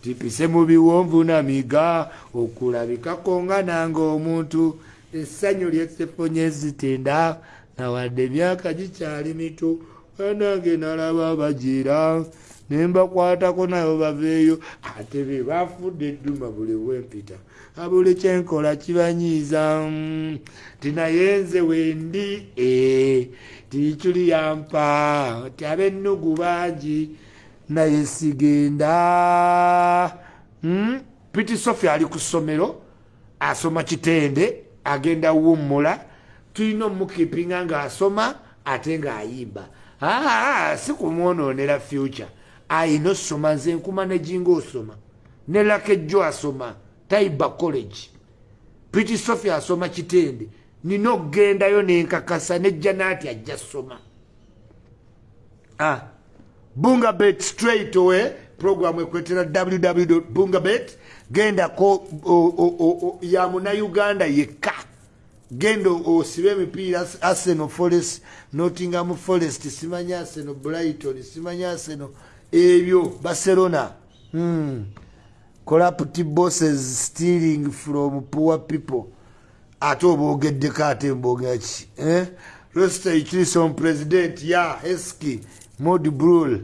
Tipise mu biwonvu namiga okulabikako nga nanga omuntu. Essanyu lyesefonye zitenda nawadde emyaka gikyali mito anange nalaba bagira nembakwatako nayo baveeyo ate be bafudde edduma buli wempita abuli kyenkola kibanyiiza mm, tinaye nze wendi e tiikyuli yampa ti abennugu bangi naye sigenda. Mm, piti sofia ali ku ssomero asoma kitende agenda wummula tulina omukipinga ng'asoma ate ng'ayimba. Aa si kumwononera future ayina osoma nze nkuma nejinga osoma. Ne lakejjo asoma taiba college. Piti sofia asoma kitende. Nina okugendayo nenkakasa nejja naati ajja soma ah. bungabet straight away program ekwetera www bungabet gendako ya munauganda yekka. Genda osibe emipiira arsenal forest nottingham forest simanya arsenal brighton simanya arsenal ebyo barcelona. Hmm. corrupt bosses stealing from poor people. Ate obogeddeko ate mbogaki eh? rosta ichilison president ya heski mod brul.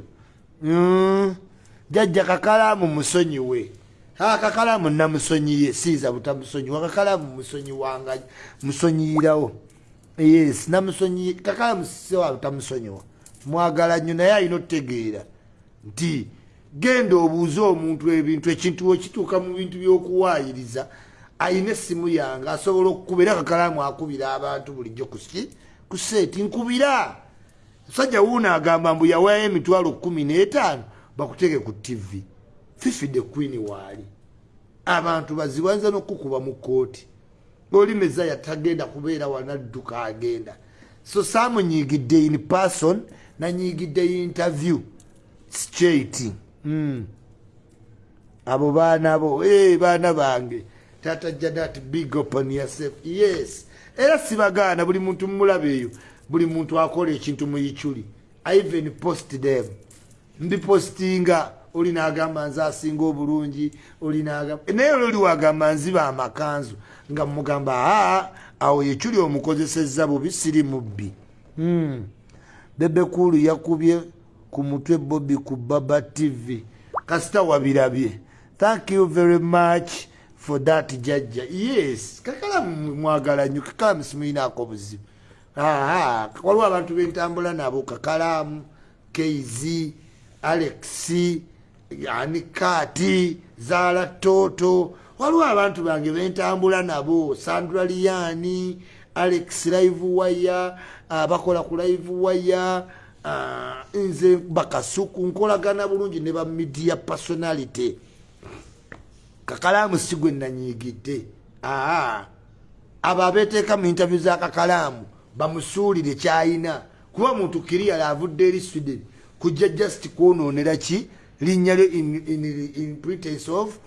Mm. jajja kakalamu musonyiwe kakalamu namusonyiye siiza butamusonyiwa kakalamu musonyi wanga musonyiyirawo yes namusonyi kakalamu sisewa butamusonyiwa mwagala nnyo naye alina otutegeera nti genda obuuze omuntu ebintu ekintu wekituuka mu bintu byokuwaayiriza ayina essimu yange asobola okukuba era kakalamu akubira abantu bulijjo kusi kuseeti nkubira. Musajja wuuno agamba mbu yawaayo emitwalo kumi n'etaano bakutege ku tv fifi the queen waali. Abantu bazibanza n'okukuba mu kooti oli mezaya tagenda kubeera wanadduka agenda so saamunyigidde in person nanyigidde interview straight. Mm. abo baana bo e baana bange. Tata jadat big open yourself. Yes. Era sibagaana buli muntu mumulaba eyo buli muntu akola ekintu muyikyuli even post them. Mbipostinga oli nagamba nze asinga obulungi oli nagamba naye ololi wagamba nziba amakanzu nga mugamba aa awo yekyuli omukozeseza bubi siri mubbi. Mm. bebekulu yakubye ku mutwe bobi ku baba tv kasita wabirabye thank you very much for that jajja. Yes kakalamu mwagala nyo kakalamu simuyinaako buzibu waliwo abantu bentambula nabo kakalamu keizi alexi anikati zaala toto. Waliwo abantu bange bentambula nabo sandra liani alex live waya abakola ku live waya nze bakasuku nkolagana bulungi ne ba media personality. Kakalamu si gwe nanyigidde aa abo abeteeka mu interview za kakalamu bamusuulire kyayina. Kuba muntu kiriyala avudde eri sweden kujja just kwononera ki? Linnya lyo in pretense of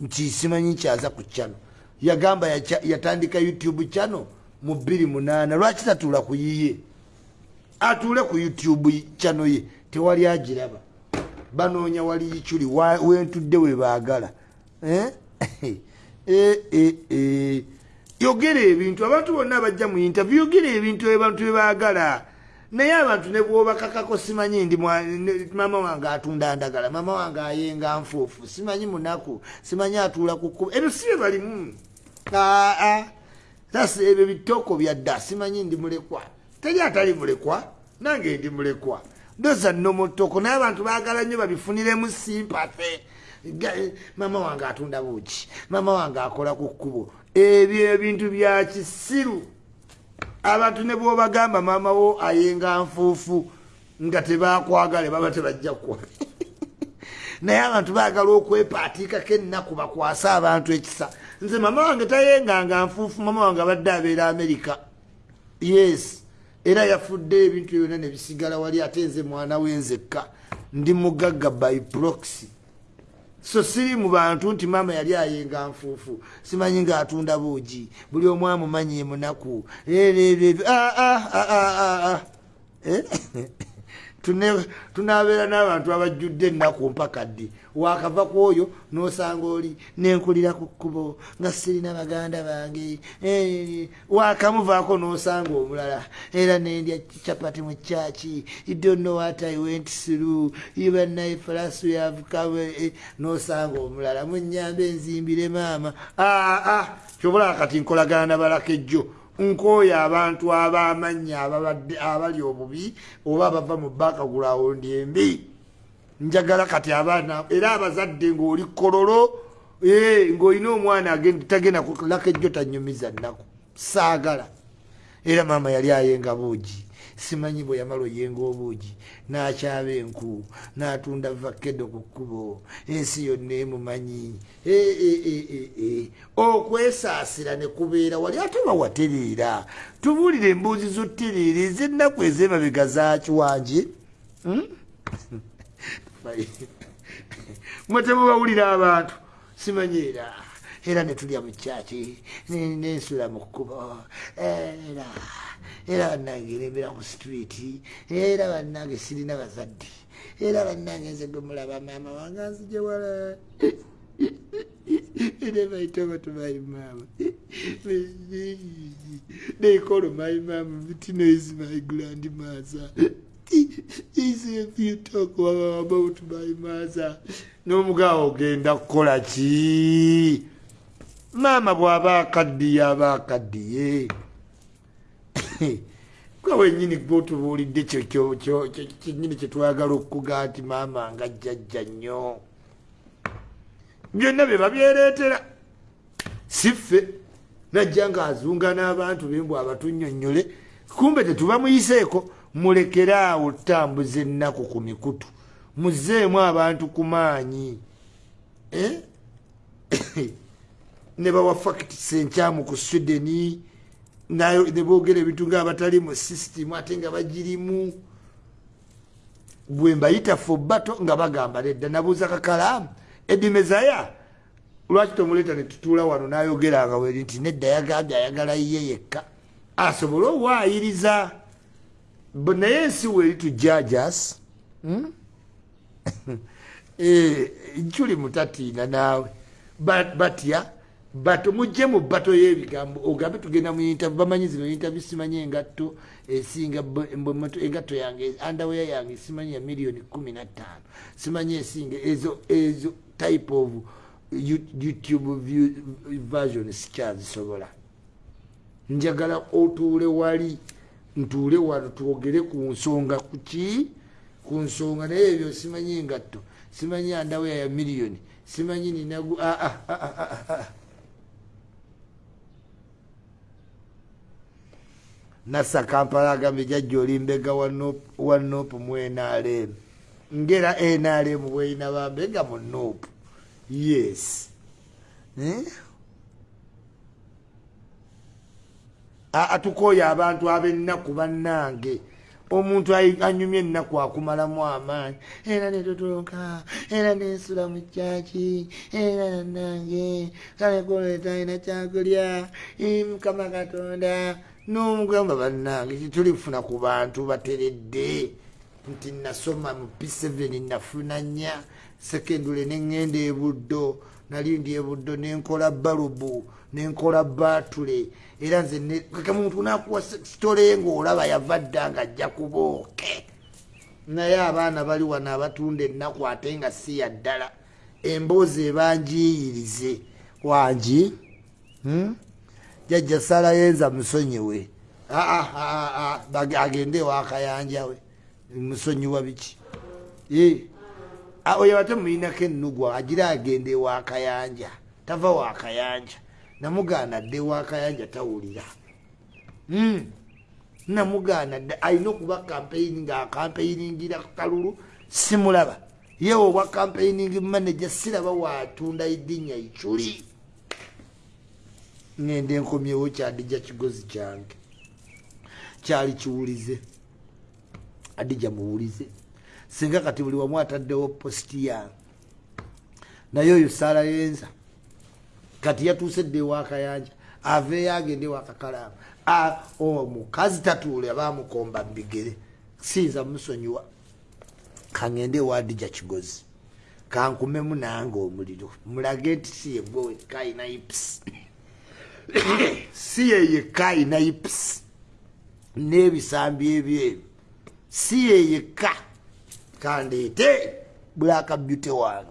nti simanyi nkyaza ku chano yagamba yatandika youtube chano mu 28 lwaki tatuula ku yiye atuule ku youtube chano ye tewali agiraba. Banoonya wali yikyuli wentudde we baagala. Eh? Eh, eh, yogera ebintu abantu bonna bajja mu intervie yogera ebintu abantu bebaagala naye abantu ne bwobakakako simanyi ndi mama wange atunda ndagala mama wange ayenga nfuufu simanyi munaku simanyi atuula kukuba ebyo si bye balimu. Aa sasa ebyo bitoko byadda simanyi ndi mulekwa teri atali mulekwa nange ndi mulekwa. Doza nomotoko naye abantu baagala nnyo babifuniremu simpathe mama wange atunda buki mama wange akola ku kkubo. Ebyo ebintu bya kisiru. Abantu ne bwobagamba maama wo ayenga nfuufu nga tebakwagale baba tebajja kuwa naye abantu baagala okwepaatiikako ennaku bakwase abantu ekisa. Nze mama wange tayenganga nfuufu mama wange abadde abeera amerika yes era yafudde ebintu byonna nebisigala wali ate nze mwana wenzekka ndi mugagga by proxy. So siri mu bantu nti maama yali ayenga nfuufu simanyi ngaatunda buugi buli omu amumanyi emunaku. Tunabeera n'abantu abajjudde ennaku mpaka ddi wakava ku oyo n'osanga oli nenkulira ku kkubo nga sirina baganda bange. Eh, wakamuvaako n'osanga omulala. Era nendya capati mu kyaki idonowatiwent ibanaye falasu yavukawe eh, n'osanga omulala. Munyambe enzimbire maama. Aa ah, ah, kyobola kati nkolagana nabalaka ejjo. Nkooyo abantu abamanya ababadde abali obubi oba abava mu bakagulawondi embi njagala kati abaana era abazadde ngaoli kololo ngaolina omwana tagenda kulaka ejjo tanyumiza nnaku. Saagala. Era maama yali ayenga buugi. Simanyi bwe yamala oyenga obuugi. N'akyaba enku n'atunda vakedo ku kkubo. Ensi yonna emumanyi. E, e, e, okwesaasira ne kubeera wali ate bawatereera tubuulire embuuzi zotereera ez'ennaku ez'emabega zakiwangi hmm? mwe temubawulira abantu simanyi era era netulya mukyaki nensula mu kkubo era era bannange erembera ku streeti era bannange sirina bazadde era bannange nze gwe mulaba maama wange anzijewala Never told to my mom. They call my mom, If you talk about my mother. N'omugawo ogenda kukola ki? Maama bw'aba akaddiye aba akaddiye. Gwe wennyini gw'otubuulidde kyennyini kye twagala okuga nti maama nga jjajja nnyo. byonna bye babyereetera siffe najja ngaazunga n'abantu bembw abatunyonyole kumbe tetubamuyiseeko mulekere awo tambuza ennaku ku mikutu. Muzeemu abantu ku maanyi. Eh? ne bawa fakitisi enkyamu ku swedeni ne boogera ebintu ngaabatali mu sisitimu ate nga bagirimu. Bwe mbayita fo bato nga bagamba nedda nabuuza kakalaamu edimezaya lwaki tomuleta netutuula wano? Nayogeranga weri nti nedda yagambye ayagala ye yekka. Asobole owayiriza naye ensi weeri tujajas hmm? eh, nkuli mutatiina naawe batya bato mujje mu bato y'ebigambo ogambe tugenda mu intervie bamanyi zino intervie simanyi engatto esinga engatto yange andaweya yange simanyi ya miliyoni kumi na ttaano simanyi esinga ezo ezo type of youtube version sikyazisobola njagala otuule wali ntuule wano twogere ku nsonga kuki ku nsonga naye ebyo simanyi engatto simanyi andaweya ya miliyoni simanyi ninagu ah, ah, ah, nasa kampala agambye jajja olimbega wa nopu mu nrm ngera nrm bweina bambega mu nopu yes atukoyo abantu abennaku bannange. Omuntu anyumya ennaku akumalamu amaanyi. Era netutuluka era nensula mu kyaki era nanange kalekoleeta ina kyakulya. Mukama katonda n'omugamba bannange titulifuna ku bantu bateredde. Nti nasoma mu p7 nafuna nya sekendule neŋŋenda ebuddo nali ndi ebuddo nenkola balubu nenkola batule era nze muntu nakuwa sitole ngaolaba yava dda nga ajja kubooke. Naye abaana bali wano abatunda ennaku ate nga si ya ddala. Emboozi ebanjiyirize wangi hmm? jajja salayenza musonyiwe agende ewakayanja we. Musonyiwa biki? Oyo ate muyinako enugwa agira agende ewakayanja tava wakayanja namugaana dde ewakayanja tawulira. Hmm. namugaana dde alina okuba kampeyini ngaakampeyingira kalulu simulaba. Yewe obwa kampeyining manaja siraba watunda idinya iculi ngende enkomyewo kyadija kigozi kyange. Kyali kiwulize. Adija muwulize. Singa kati buli wamu ataddewo positi yange naye oyo saala yenza kati yatuuse dde ewakayanja aveeyo agende ewakakalaamu omukazi tatuule abamukomba mubigere siyinza musonyiwa. Kaŋŋende ewadija kigozi. Kankumemu nange omuliro. Mulage nti si yegwe wekka ayina ips si yeyekka ayina ips n'ebisambi ebyeru si yeyekka kandeete. Bulaka byute wange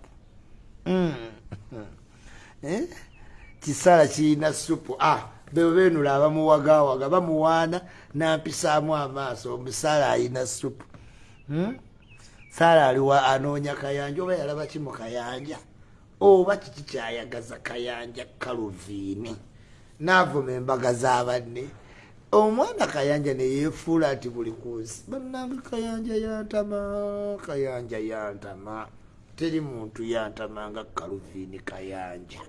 kisala kirina supu. Ah, bebenula abamuwagawaga bamuwaana nampisaamu amaaso. Omusala ayina supu. Hmm? sala aliwa anoonya kayanja oba yalaba ki mu kayanja? Oba kiki kyayagaza kayanja kaluviini? Naavuma embaga z'abanne omwana kayanja neyefuula nti buli kunsi bannange kayanja yantama kayanja yantama. Teri muntu yantama nga kaluviini kayanja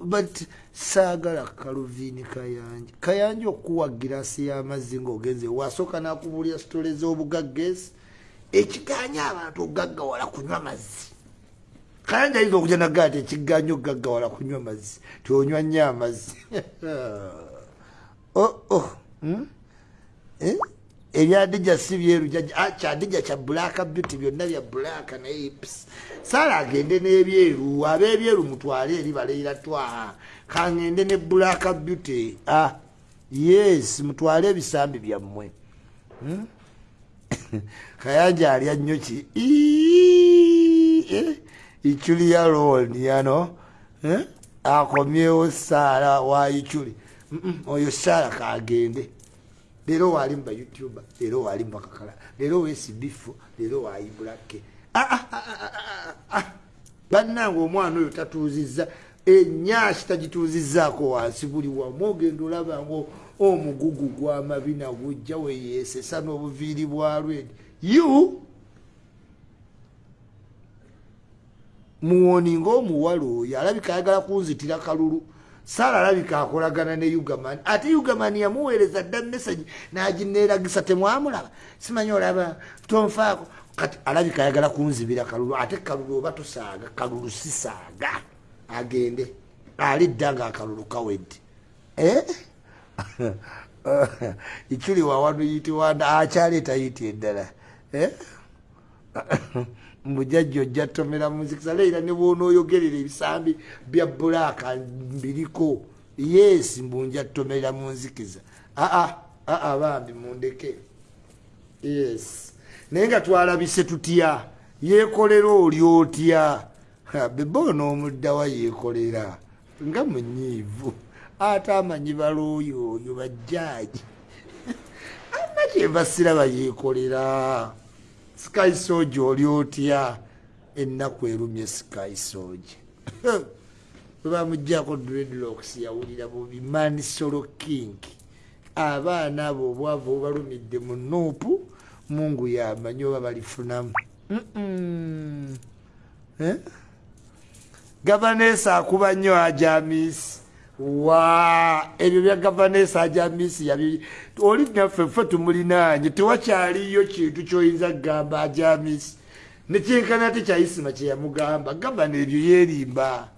but saagala kaluvini kayanja kayanja okuwa girasi y'amazzi ngaogenze wasooka nakubulira sitole z'obugagga esi ekiganya abantu okugaggawala kunywa mazzi. Kayanja ayinza okuja nagaa ti ekiganya okugaggawala kunywa mazzi tionywa nnyo amazzi. Hmm? Eh? ebyadija si byeru ah, kyadija kya black beauty byonna bya black naye saala agende n'ebyeru ab'ebyeru mutwale eri baleira twa kangende ne black beauty ah, yes mutwale ebisambi byammwe hmm? kayanja alya nnyo ki ichuli ya loni yano eh? akomyewo saala wa ichuli oyo saala kagende leero waali muba youtuber leero waali mubakakala leero wesibifu leero waayibulake ah, ah, ah, bannange omwana oyo tatuuziza enyasi tagituuzizaako wansi buli wamu ogenda olabanga omugugu gwamabina gujja weyesesa n'obuviiri bwalwedi you? Muwoni ngaomuwala oyo alabika ayagala kunzitira kalulu sara alabika akolagana ne ugaman. Ate ugaman yamuweereza dda message nagineeragisa temwamulaba? Simanyi olaba tonfaako. Kati alabika ayagala kunzibira kalulu ate kalulu oba tosaaga kalulu sisaaga. Agende ali dda nga akalulu kawedde. Eh? ikuli wawanu yitiwanda akyaleeta yiti eddala? Mujajja ojja tomera muzikisa leira ne bwonooyogerera ebisambi bya bulaaka mbiriko. Yes mbunja tomerera munzikiza aa aa bambi mundeke. Yes. Naye nga twalabise tutya? Yekolera oli otya? Beboona omuddawa yekolera nga munyiivu. Ate amanyi balooyo oyo bajjaaji. Ama kyembasiraba yekolera sky soja oli otya? Ennaku erumye sky soja webamugjako dreadlocks yawulira bubi manisolo king. Abaana abo obwavu obalumidde mu nuupu mungu yamanyi oba balifunamu. Eh? gavanesa akuba nnyo ajamisi wa ebyo bya gavanesa ajamisi yabi oli naffe ffe tumulinanye tewakyaliyo kintu kyoyinza kugamba ajamisi nekyenkana te kyaisima kyeyamugamba gavana ebyo yerimba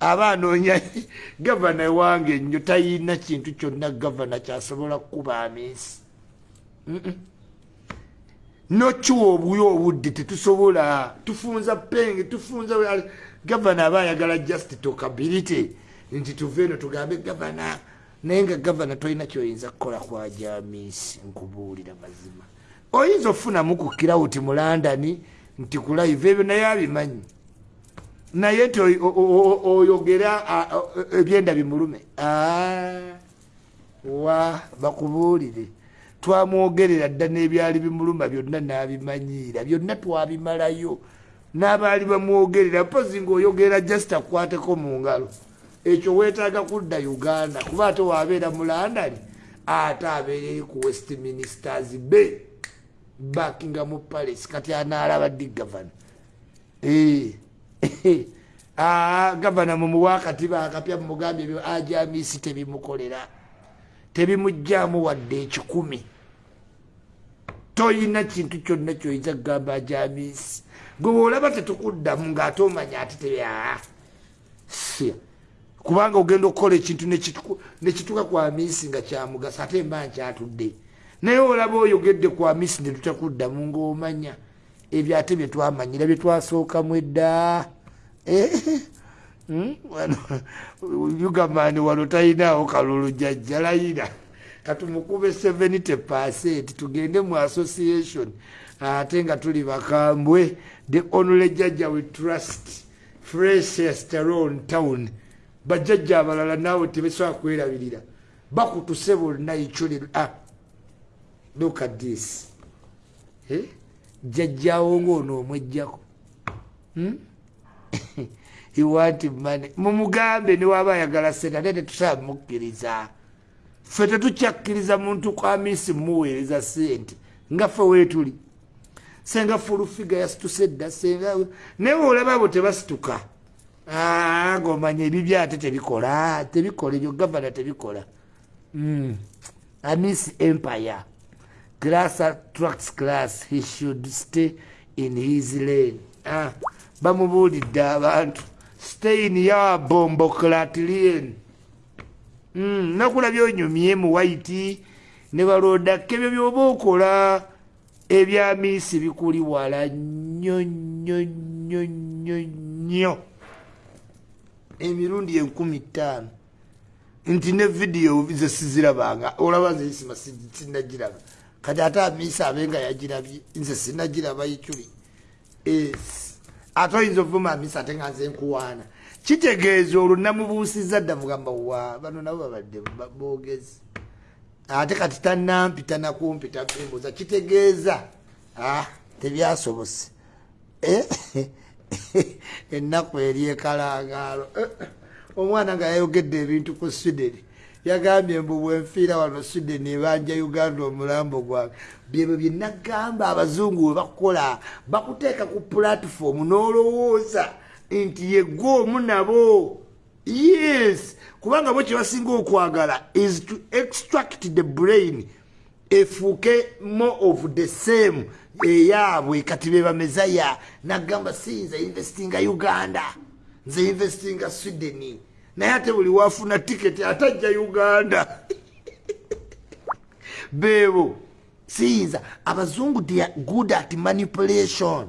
aba anoonya gavana wange nnyo tayina kintu kyonna gavana kyasobola kukuba amisi nokiwa obuyo obudde tetusobola tufunza penge tufunza gavana aba ayagala just tokability nti tuve eno tugambe gavana naye nga gavana tolina kyoyinza kukola kwa jamisi nkubuulira mazima. Oyinza ofunamu ku kirawuti mu landani nti kulaiva ebyo naye abimanyi? Naye nti oyogera ebyenda bimulume? Wa bakubuulire. Twamwogerera dda n'ebyali bimuluma byonna n'abimanyiira byonna twabimalayo. N'abaali bamwogerera mpozi ngaoyogera just akwateko mu ngalo ekyo weetaaga kudda uganda kuba ate waabeera mu landani ate abeera eri ku westministers bay buckingham palace kati anaalaba ddi gavana? Ah, gavana mumuwakati bakapya mumugambye ebyo ajamisi tebimukolera. Tebimugjamu wadde ekikumi. Toyina kintu kyonna kyoyinza kugamba ajamisi gwe olaba tetukuddamu ngaate omanya ate tebyaa kubanga ogenda okukola ekintu nekituka kwa misi nga kyamugasa ate mba nkyatudde. Naye olaba oyogedde ku amisi ne tutakuddamu ngaomanya ebyo ate byetwamanyira byetwasookamu edda. Eh, hmm? ugamani wano talinaawo kalulu jajjalayira katumukube 70 percent tugende mu association ate nga tuli bakambwe. The only jajja we trust freshest around town bajjajja abalala naawe tebesobola kwerabirira. Bakutuse bonna ikyoli ah, look at this. Eh? jajjawo ngaono omwejjako hmm? iwanti mane mumugambe niwaba ayagala sente ate tetusaba mukkiriza ffe tetukyakkiriza muntu kwamisi mumuweereza sente. Nga ffe weetuli senga fulufiga yasituse dda senga naye olaba abo tebasituka ngaomanya ebibyo ate tebikola tebikola ebyo gavana tebikola. Hmm. amisi empire. Glass attracts glass he should stay in his lane. Ah, bamubuulidde abantu stay in your bomboclatlien mm, nakula byonyumye mu waiti ne balodaka ebyo byoba okola ebyamiisi bikuli wala nnyo nnyo nnyo nnyo nnyo emirundi enkumi ttaano. Nti ne vidiyo ze sizirabanga olaba zeisima sinagiraba. Kati ate amiisi abenga yagirabye nze sinagiraba ikyuli ate oyinza ovuma amiisi ate nga nze nkuwaana. Kitegeeza olwo namubuusiza dda mugamba wa bano nabo babadde boogezi. Ate kati tanampita nakumpita mbuuza kitegeeza. Ah, tebyasobose. Eh? ennaku eri ekalangalo eh, omwana nga yayogedde ebintu ku swideni yagambye mbu bwenfiira wano swideni ebanja uganda omulambo gwange byebyo byenagamba abazungu we bakola bakuteeka ku pulatifomu n'olowooza nti yegwe omu nabo. Yes kubanga bo kyebasinga okwagala is to extract the brain efuuke more of the same eyaabwe kati bebamezaya nagamba si nze investinga uganda nze investinga sweden naye ate buli wafuna tiketi atajja uganda. Beebo siyinza abazungu theyare good at manipulation.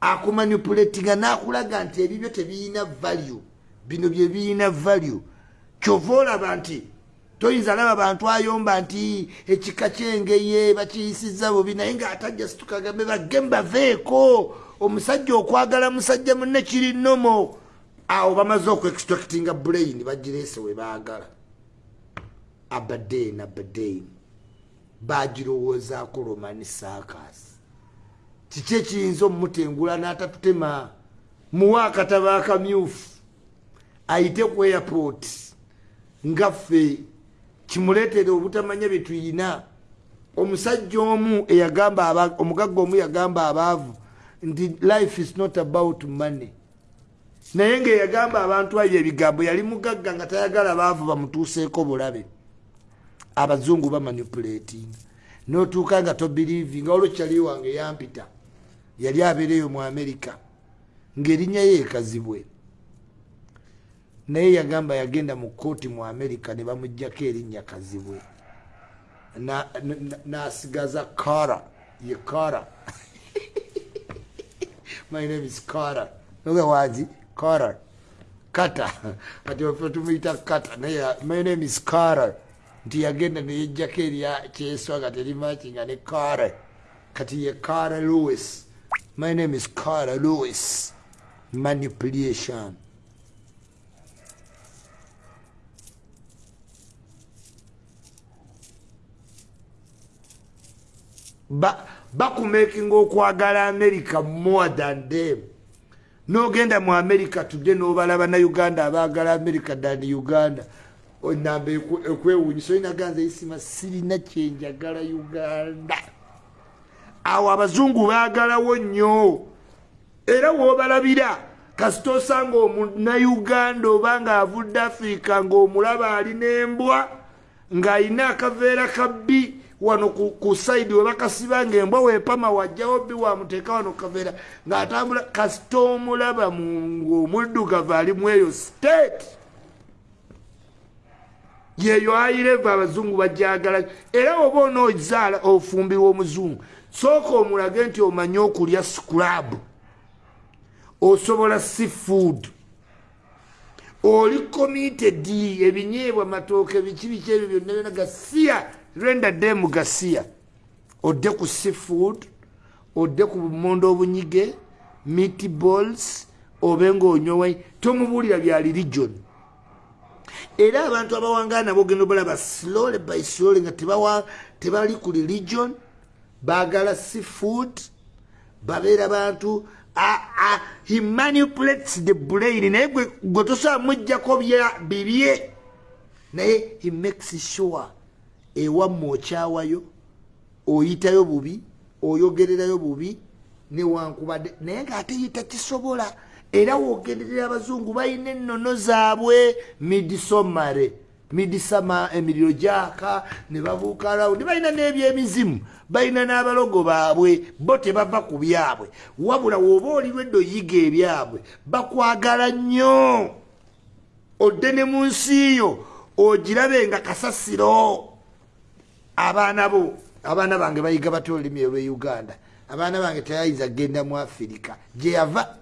Akumanipulatinga nakulaga nti ebibyo tebiyina value bino byebiyina value. Kyova olaba nti toyinza laba bantu ayomba nti ekika kyengeye bakiyisiza bubi naye nga atajja situkagambe bageme baveeko. Omusajja okwagala musajja munne kiri nomo awo bamaze okuextractinga brain bagirese we baagala. Abaden abaden bagirowoozaako romani sakas kiki ekiyinza omumutengula n'atatutema? Muwa akataba akamyufu. Ayite ku airport. Nga ffe kimuleetere obutamanya bye tuyina. Omusajja omu eyagamba omugagga omu yagamba abaavu nti life is not about money. Naye ngaeyagamba abantu abyo ebigambo yali mugagga nga tayagala baavu bamutuuseeko bulabe. Abazungu bamanipulating notuuka nga tobirivi nga olwokyali wange yampita. Yali abeereyo mu amerika ngaerinnya ye ekazibwe naye yagamba yagenda mu kooti mu amerika ne bamugjako erinnya kazibwe. Nasigaza kara ye kara. My name is kara. Nogewazi kara. Kata. Ati ofe tumuyita kata. Naye my name is kara. Nti yagenda neyejjako erya kyeswaga terimakinga ne kara. Kati ye kara louis my name is kara louis manipulation bakumakinga okwagala america more than them. Nogenda mu america tudde nobalaba na uganda abagala america than uganda. Namba ekwewunyisa oyinaganza isima sirina kyenjagala uganda. Awo abazungu bagalawo nnyo. Era wobalabira kasita osanga omunauganda oba nga avudde afrika ngaomulaba alina embwa ng'alina akaveera kabbi wano ku saidi webakasiba nga embwa wepama wajjawo bi wamuteeka wano kaveera ng'atambula kasita omulaba ngaomuddugavu ali mu eyo state. Yeyo aireva abazungu bajagala era oba onoozaala ofumbirwa omuzungu sooka omulage nti omanye okulya scrab osobola seafood oli committed ebinyeebwa matooke biki biki ebyo byonna byona gasiya renda demu gasiya odde ku seafood odde ku bumondo obunyige meatballs obe ngaonyowa tomubuulira bya religion. Era abantu abawangala nabo ogenda obalaba slowly by slowly nga tebali ku religion bagala seafood babeera bantu he manipulates the brain. Naye gwe tosobola mujjako bibye naye he makes sure ewamme okyawayo oyitayo bubi oyogererayo bubi newankubadde naye ngaate yita kisobola era wogenderera abazungu balina ennono zaabwe midisomare midisama emiriro gyaka ne babuuka rawundi balina n'ebyemizimu balina n'abalogo baabwe bo tebava ku byabwe. Wabula woba olirwedde oyiga ebyabwe bakwagala nnyo. Odde ne mu nsi yo ogirabe nga kasasiro abaana bo abaana bange bayiga batya olulimi olwe uganda. Abaana bange teyayinza kgenda mu afirika gye yava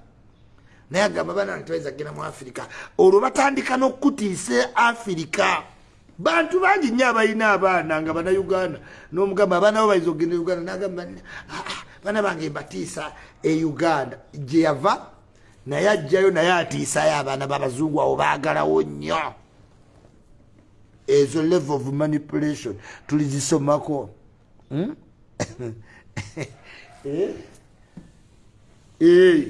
naye agamba abaana bange teyayinza kgenda mu afirika olwo batandika n'okutiisa afirika bantu bangi nnyo abalina abaana nga banauganda n'omugamba abaana bo bayinza okgenda e uganda? Nagamba ah, ah, baana bange mbatiisa e uganda. Gye yava naye ajjayo naye atiisayo abaana babazungu awo baagalawo nnyo ezo level of manipulation. Tulizisomako Hmm? Eh? Eh.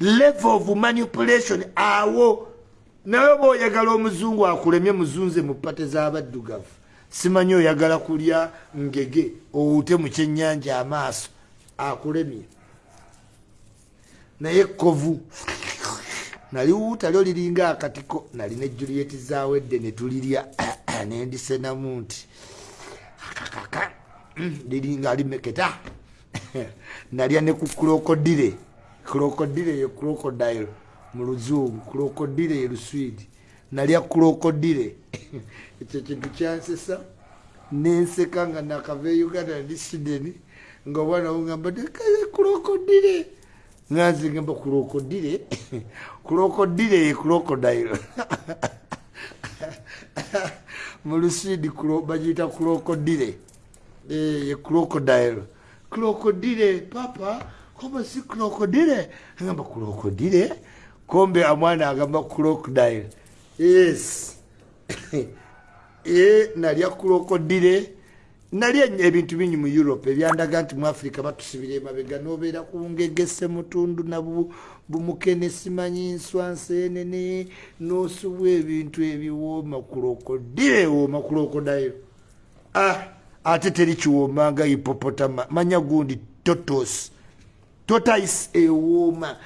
level of manipulation. Awo. Naye oba oyagala omuzungu akulemye muzunze mu pate z'abaddugavu simanyi oyagala kulya ngege owute mu kyenyanja amaaso. Akulemye. Naye kovu naliwuuta lyo liringa akatiko. Nali ne juliet zawedde netulirya nendisenamu nti akakaka liringa alimeketa nalya ne ku krokodire krokodire ye krokodile mu luzungu krokodire ye luswidi. Nalya krokodire ekyo kintu kyansesa nenseka nga nakava e uganda ndi sideni nga obwana bugamba krokodire nganze ngamba krokodire krokodire ye krokodile mu luswidi bagiyita krokodire ye eh, crocodile. Crocodile papa kombe si crocodile? Agamba crocodile? Kombe amwana agamba crocodile. Yes. E nalya crocodile. Nalya ebintu bingi mu europe ebyandaga nti mu africa batusibira emabega nobeera kungegese mutundu nabumukene simanyi nswa nsenene nosubwa ebintu ebiwooma crocodile wooma crocodile ah ate teri kiwooma nga hipopotama manya gundi totos. Totais ewooma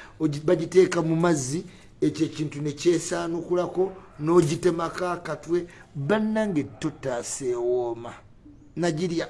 bagiteeka mu mazzi ekyo ekintu nekyesaanukulako n'ogitemako akatwe bannange totas ewooma. Nagirya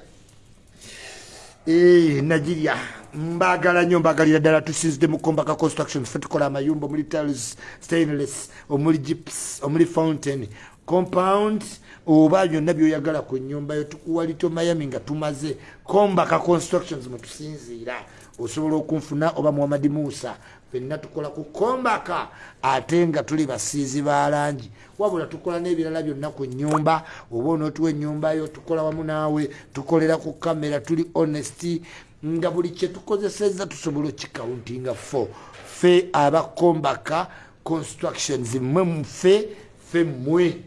eh, nagirya mbagala nyo mbagalira ddala tusinzide mu kombaka construction fe tukola amayumba omuli tals stainless omuli gips omuli fountain. Compound oba byonna byoyagala ku nyumba yo tukuwa lito miami nga tumaze kombaka constructions mwetusinziira osobola okunfuna oba muhamadi musa fenna tukola ku kombaka ate nga tuli basiizi ba langi. Wabula tukola n'ebirala byonna ku nyumba oba onootuwa enyumba yo tukola wamu naawe tukolera ku kamera tuli honest nga buli kyetukozeseza tusobola okikauntinga fo. Fe abakombaka constructions mmwe mufe fe mmwe.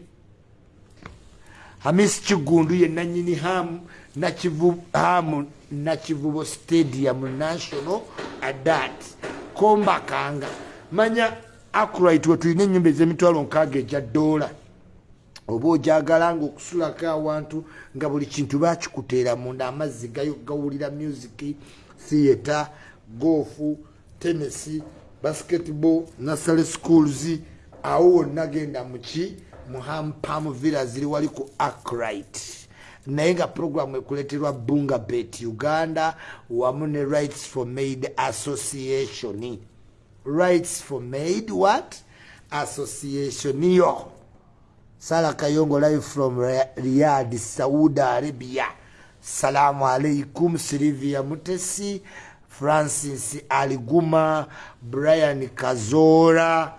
Hamis kigundu ye nanyini hamu hamu nakivubo stadium national adat kombakanga manya akurit wetulina enyumba ezemitwalo nkaaga eja doola oba ojagala nga okusulako awantu nga buli kintu bakikuteera munda amazzi gawulira music theatre gofu tennessy basketball nasale schools awo wonna genda muki muhampam villa ziri wali ku acrit naye nga programu ekuleterwa bunga bet uganda wamu ne rights for maid association. Rights for maid what? Association. Yo sala kayongo live from riyad saudi arabia. Salamu alaikum silivia mutesi francis aliguma brian kazora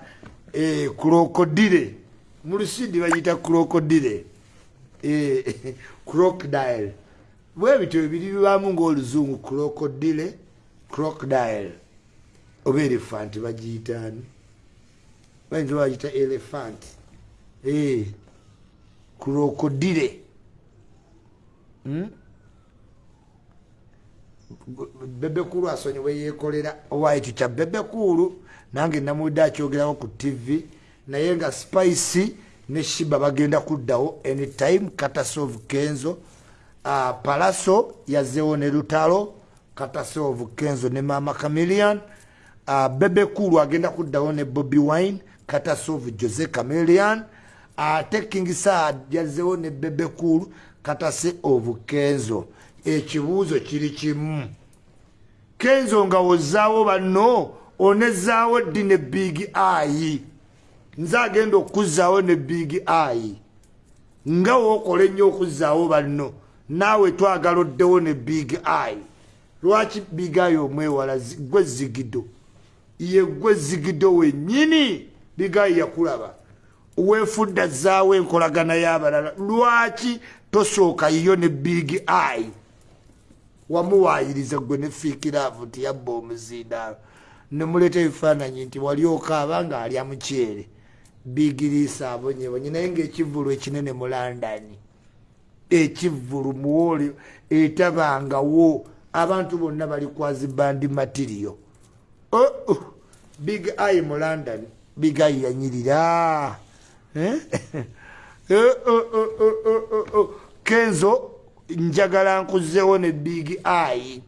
eh, krokodile. Mulusidi bayita krokodile. Eh, crocodile. Bwebityo bibiri bibamu ngaoluzungu krokodile crocodile. Oba elefanti bagiyitaani bayinza bagiyita elefanti Eh, krokodile Hmm? bebekulu asonyiwe yekolera owa ekyo kya bebekulu nange namudde akyogerako ku tv naye nga spice ne shiba bagenda kuddawo anytime katasov kenzo uh, palaso yazeewo ne lutalo katasov kenzo ne mama camilian uh, bebekulu agenda kuddawo ne bobby wine katasov jose camilian ate uh, king sad yazeewo ne bebekulu katase of kenzo. Ekibuuzo kiri kimu. Kenzo nga wozaawo banno onezaawo ddi ne big ai nze agenda okuzaawo ne big ai nga wookola ennyo okuzaawo banno naawe twagala oddewo ne big ai lwaki big ai omwewala? Gwe zigido. Ye gwe zigido wennyini big ai yakulaba. Weefudda zaawo enkolagana y'abalala. Lwaki tosooka yiyo ne big ai wamuwayiriza gwe nefiikiravu nti yabba omuzindaalo. Nemuleeta ebifaananyi nti wali okaaba nga alya mukyere bigiriisa abonyebonye naye ngaekivulu ekinene mu londoni ekivulu muwooli etabangawo. Abantu bonna bali kwazibandi matiriyo oh, oh, big ai mu london big ai yanyirira eh? oh, oh, kenzo njagala nkuzeewo ne big ai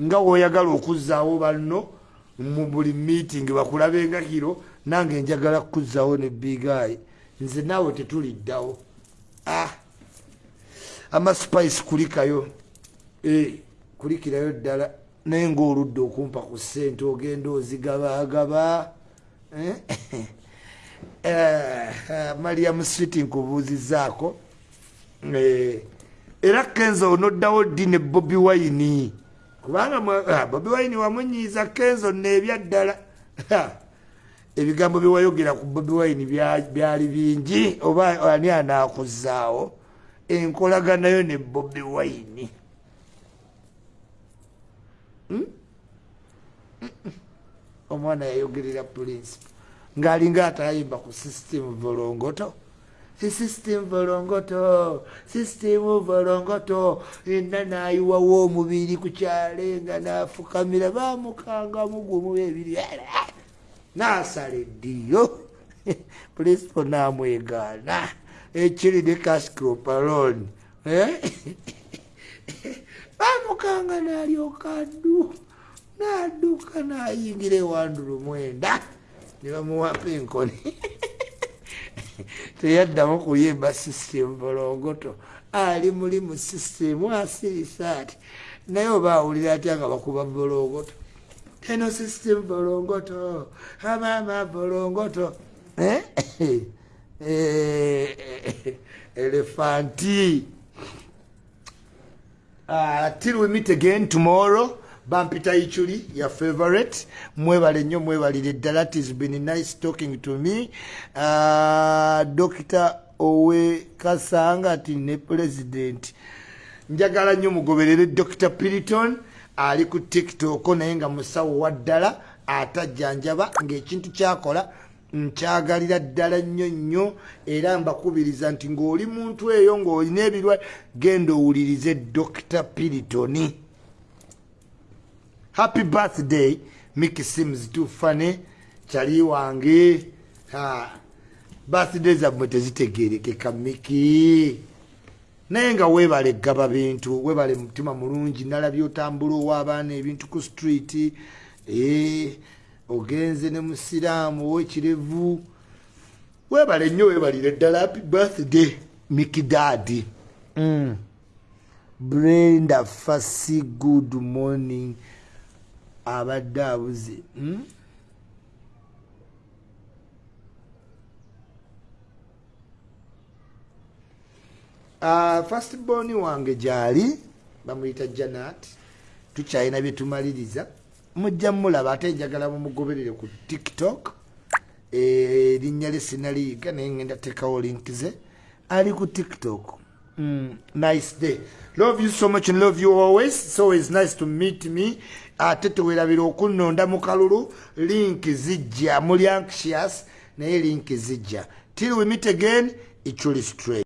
nga woyagala okuzaawo banno mu buli meeting bakulabenga kiro nange njagala kukuzaawo ne big ai nze naawe tetuliddawo. Ah. amaspice kulikayo. E, kulikirayo ddala. Naye ngaoludde okumpa ku ssente ogenda ozigabagaba eh? uh, mariam street nkubuuzizaako. Eh, era kenzo onoddawo ddi ne bobi wine? Kubanga uh, bobi wine wamunyiiza kenzo neebyaddala ebigambo byewayogera ku bobi wine byali bingi oba ani anaakuzaawo enkolaganayo ne bobi wine. Hmm? omwana yayogerera principe ngaalinga atayimba ku system volongoto. System volongoto system volongoto. Enna nayiwawo omubiri ku kyale nga nafukamira bamukanga mugumu ebiri nasala eddiyo principe namwegaana ekiri ne cascropalon bamukanga nalyoka addu. Nadduka nayingira ewandulu mwenda. Nebamuwapa enkoni teyaddamu kuyimba system bolongoto. Ali muli mu system asirisa ati. Naye oba awulira atya nga bakuba bolongoto eno system bolongoto. Amama bolongoto. Elefanti. Uh, till we meet again tomorrow. Bampita ichuli ya favorite. Mwebale nnyo mwebalire ddala tis been nice talking to me. Uh, dr owe kasanga ati ne president. Njagala nnyo mugoberere dr piriton ali ku tiktok naye nga musawo wa ddala atajjanjaba ngaekintu kyakola nkyagalira ddala nnyo nnyo era mbakubiriza nti ng'oli muntu eyo ng'olina ebirwa genda owulirize dr piritoni happy birthday miki sims tufane kyali wange. Birthday zammwe tezitegerekeka miki naye nga weebale gaba bintu weebale mutima mulungi nalabye otambula ow'abaana ebintu ku street e, ogenze ne musiraamu owekirevu weebale nnyo weebalire ddala happy birthday mikidadi mm. brenda fasi good morning. Abadde abuze first born wange gyali bamuyita janat tukyalina byetumaliriza mujja mulaba ate njagala mumugoberere ku tiktok. Erinnya lye sinaliyiga naye ngenda tekawo link ze. Ali ku tiktok. Mm, nice day. Love you so much and love you always. It's always nice to meet me. Ate tewerabira okunonda mu kalulu. Link zijja muli anxious naye link zijja. Till we meet again it's really straight